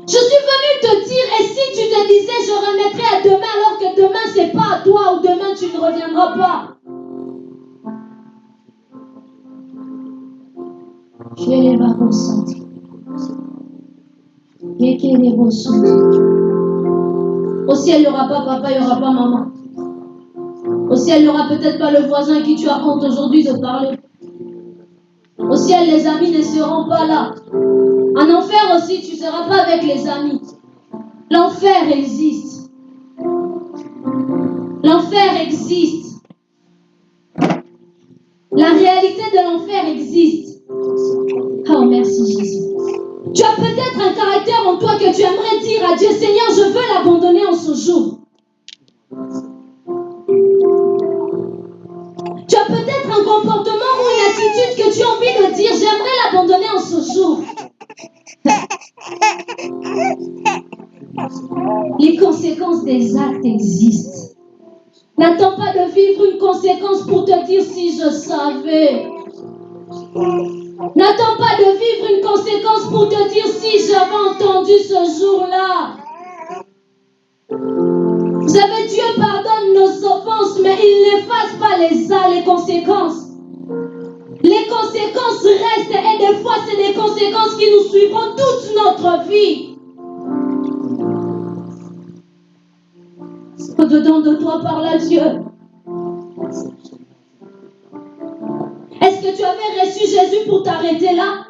Je suis venue te dire, et si tu te disais, je remettrai à demain, alors que demain, c'est pas à toi, ou demain, tu ne reviendras pas? Yere babo santi. Yekere bo santi. Au ciel, il n'y aura pas papa, il n'y aura pas maman. Au ciel, il n'y aura peut-être pas le voisin à qui tu as honte aujourd'hui de parler. Au ciel, les amis ne seront pas là. En enfer aussi, tu ne seras pas avec les amis. L'enfer existe. L'enfer existe. La réalité de l'enfer existe. Oh, merci Jésus. Tu as peut-être un caractère en toi que tu aimerais dire à Dieu, Seigneur, je veux l'abandonner en ce jour. Tu as peut-être un comportement ou une attitude que tu as envie de dire, j'aimerais l'abandonner en ce jour. Les conséquences des actes existent. N'attends pas de vivre une conséquence pour te dire si je savais. N'attends pas de vivre une conséquence pour te dire si j'avais entendu ce jour-là. Vous savez, Dieu pardonne nos offenses, mais il n'efface pas les, les conséquences. Les conséquences restent et des fois, c'est des conséquences qui nous suivront toute notre vie. Au-dedans de toi parle à Dieu. Est-ce que tu avais reçu Jésus pour t'arrêter là?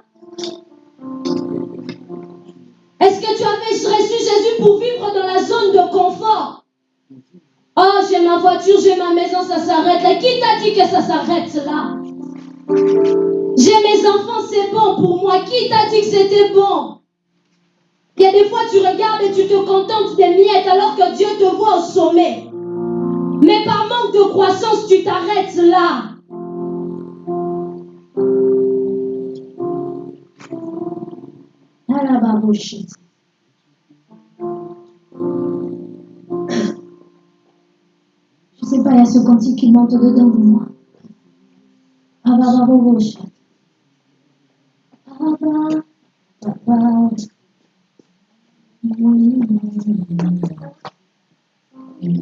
Est-ce que tu avais reçu Jésus pour vivre dans la zone de confort? Oh, j'ai ma voiture, j'ai ma maison, ça s'arrête là. Qui t'a dit que ça s'arrête là? J'ai mes enfants, c'est bon pour moi. Qui t'a dit que c'était bon? Il y a des fois, tu regardes et tu te contentes des miettes alors que Dieu te voit au sommet. Mais par manque de croissance, tu t'arrêtes là. Je sais pas, il y a ce cantique qui monte dedans de moi. Abba.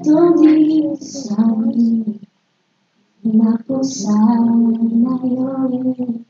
Todi sami nakusana yoye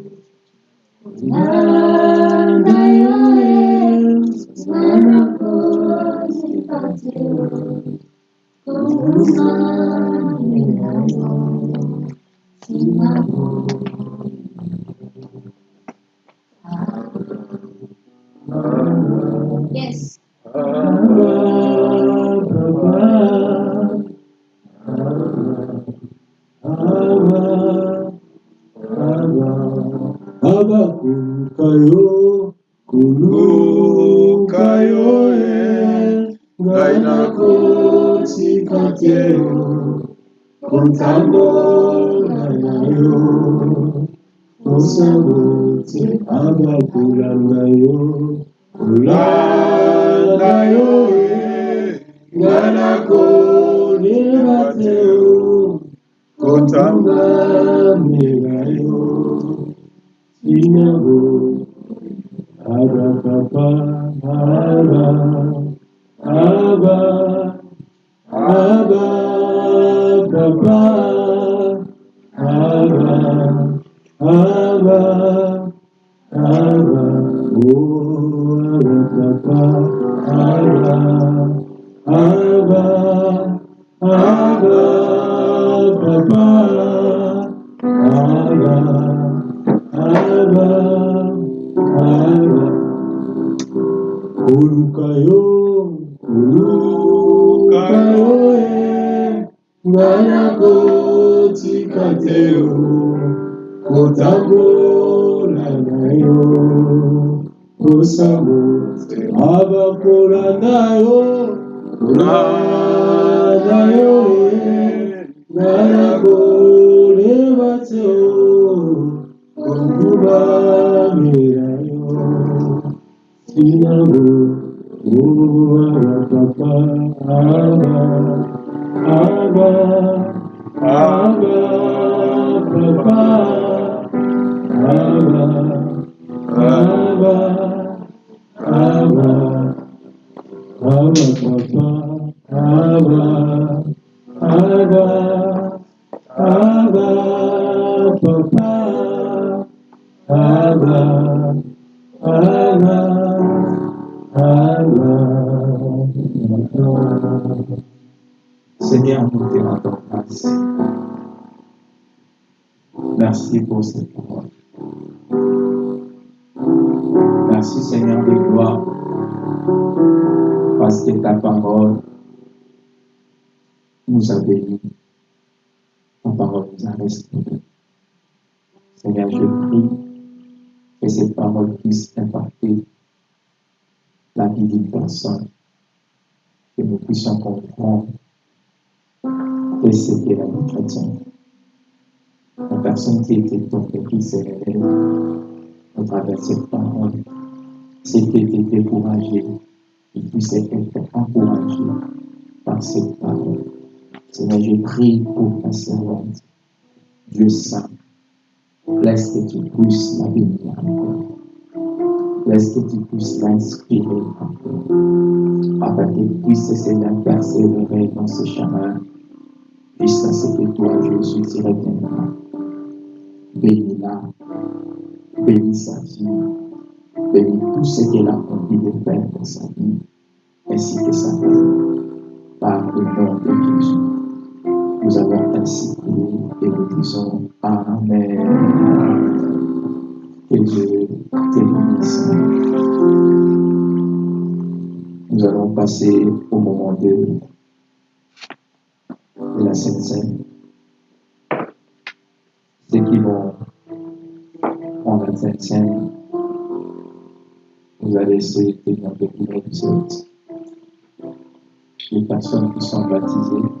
Yes. Kun kayo, kunu kayo e, gaina kotsi katero, contando ganayo, kula abakulangayo, kulangayo e, gaina kotsi katero, kuta ganayo, Yahweh, Arakapa, Ara, Abba, Abba, Kapa, Ara, Abba, Abba, O Arakapa, Ara, Abba. Saint, laisse que tu puisses la bénir encore. Laisse que tu puisses l'inspirer encore. Afin qu'elle puisse, Seigneur, persévérer dans ce chemin jusqu'à ce que toi, Jésus, tu reviendras. Bénis-la, bénis sa vie, bénis tout ce qu'elle a envie de faire dans sa vie, ainsi que sa vie. Par le nom de Jésus. Nous avons ainsi prié et nous disons Amen. Que Dieu te bénisse. Nous allons passer au moment de, de la Sainte Seine. Ceux qui vont prendre la Sainte Seine, vous allez essayer de tenir vous êtes. Les personnes qui sont baptisées,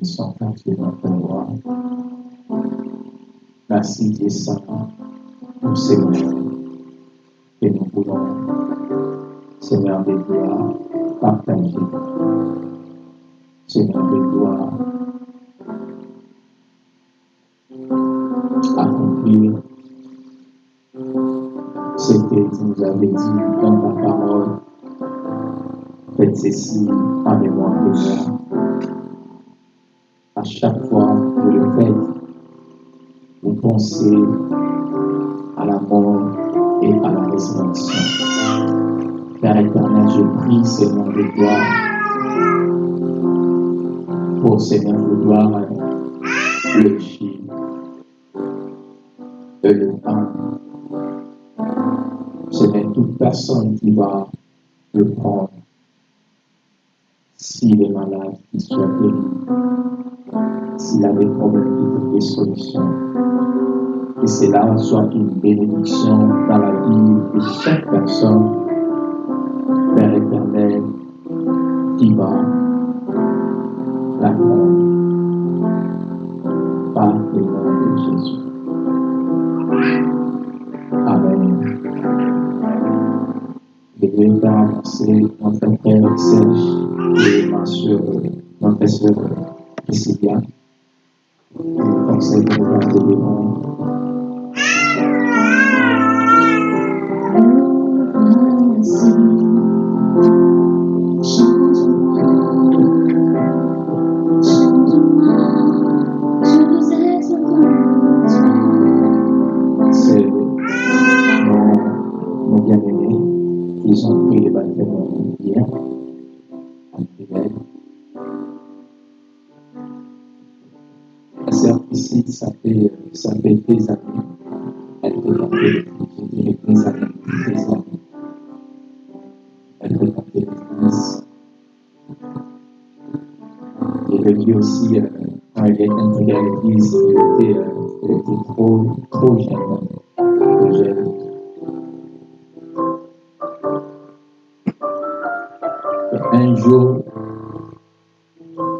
nous tu es notre roi. Merci pour ces moments que nous voulons, Seigneur de gloire, partager. Seigneur de gloire, accomplir ce que tu nous avais dit dans ta parole. Faites ceci en mémoire de moi. À chaque fois que vous le faites, vous pensez à la mort et à la résurrection. Père éternel, je prie, Seigneur de gloire, pour Seigneur de gloire, le chien et le pain. Seigneur, toute personne qui va le prendre, s'il est malade, qu'il soit guéri. S'il a des problèmes, qu'il trouve des solutions. Que cela soit une bénédiction dans la vie de chaque personne, aussi quand il était intégré à l'église, il était, trop, trop jeune. Un jour,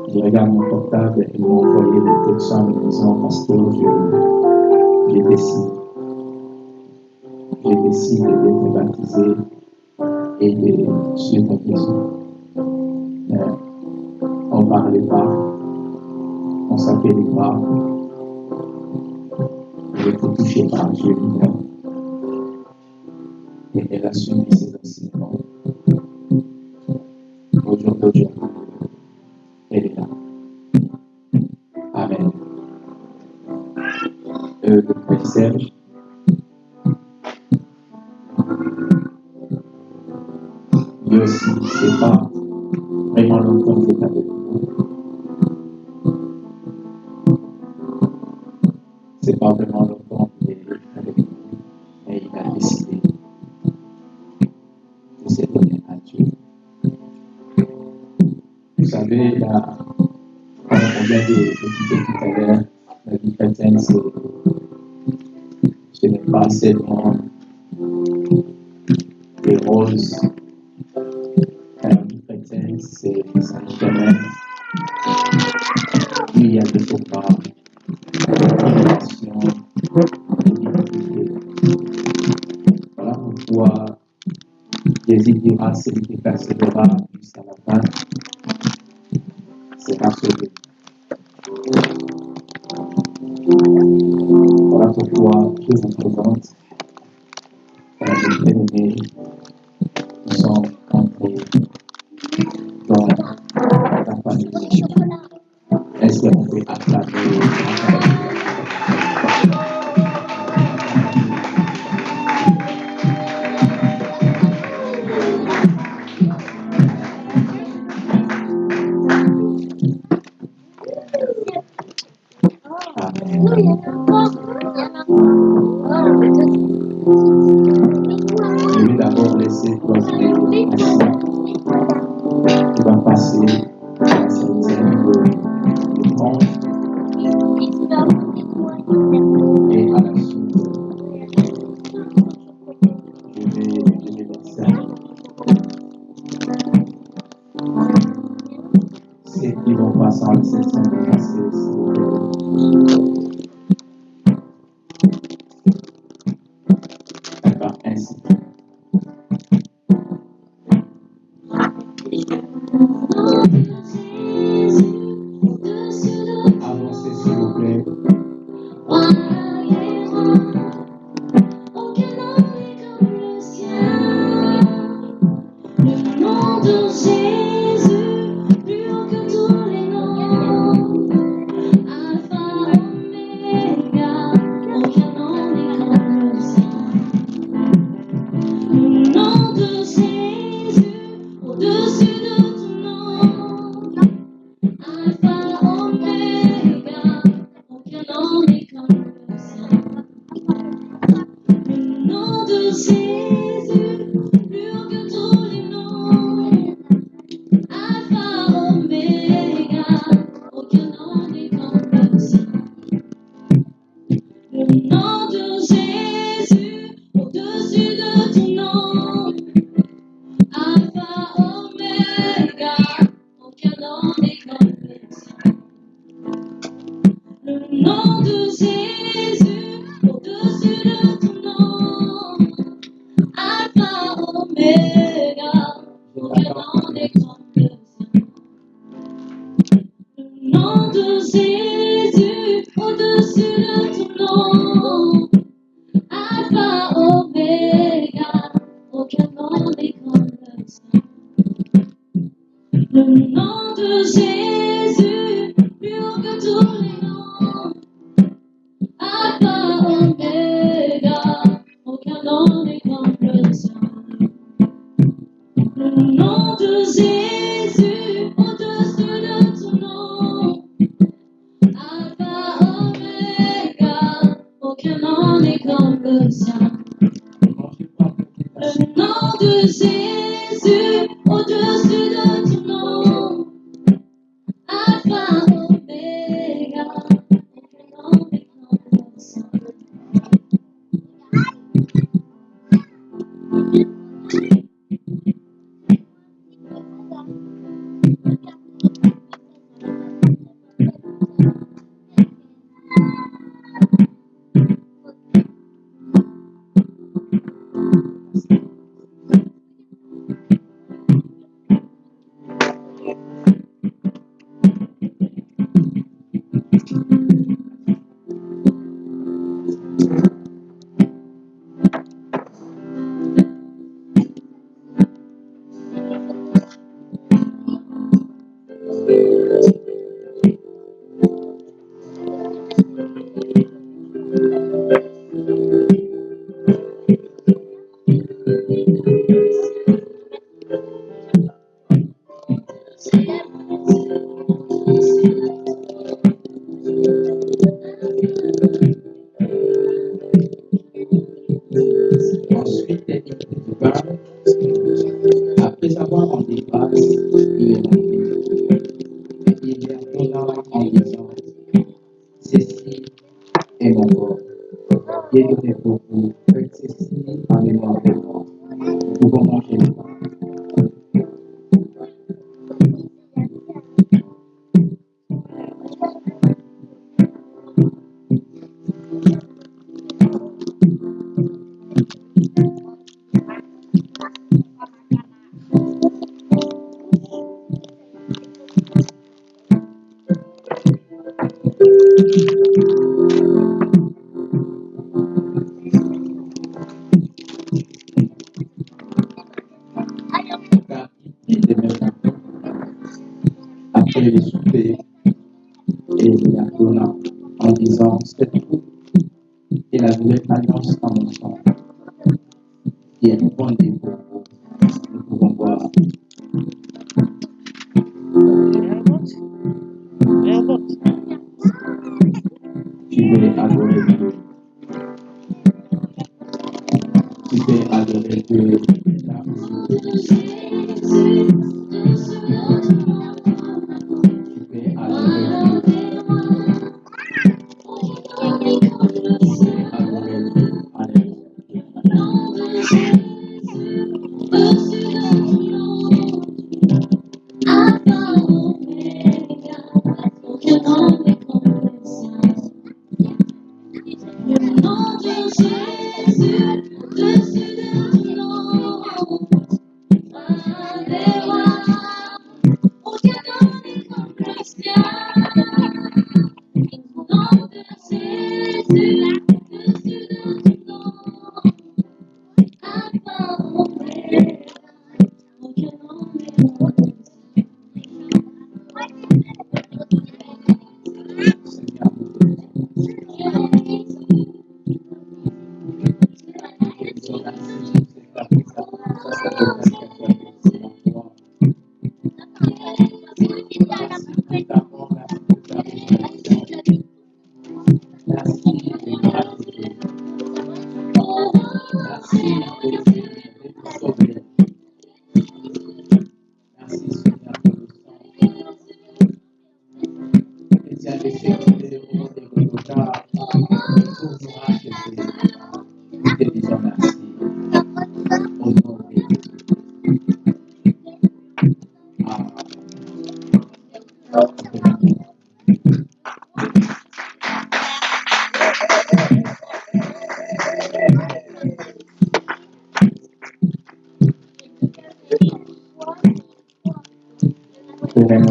je regarde mon portable et m'ont envoyé des textes en me disant Pasteur, je, je décide. Je décide d'être baptisé et de suivre Jésus parlait pas, on s'appelait pas, on ne touchait pas Dieu lui-même. Et elle a suivi ses enseignements.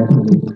Je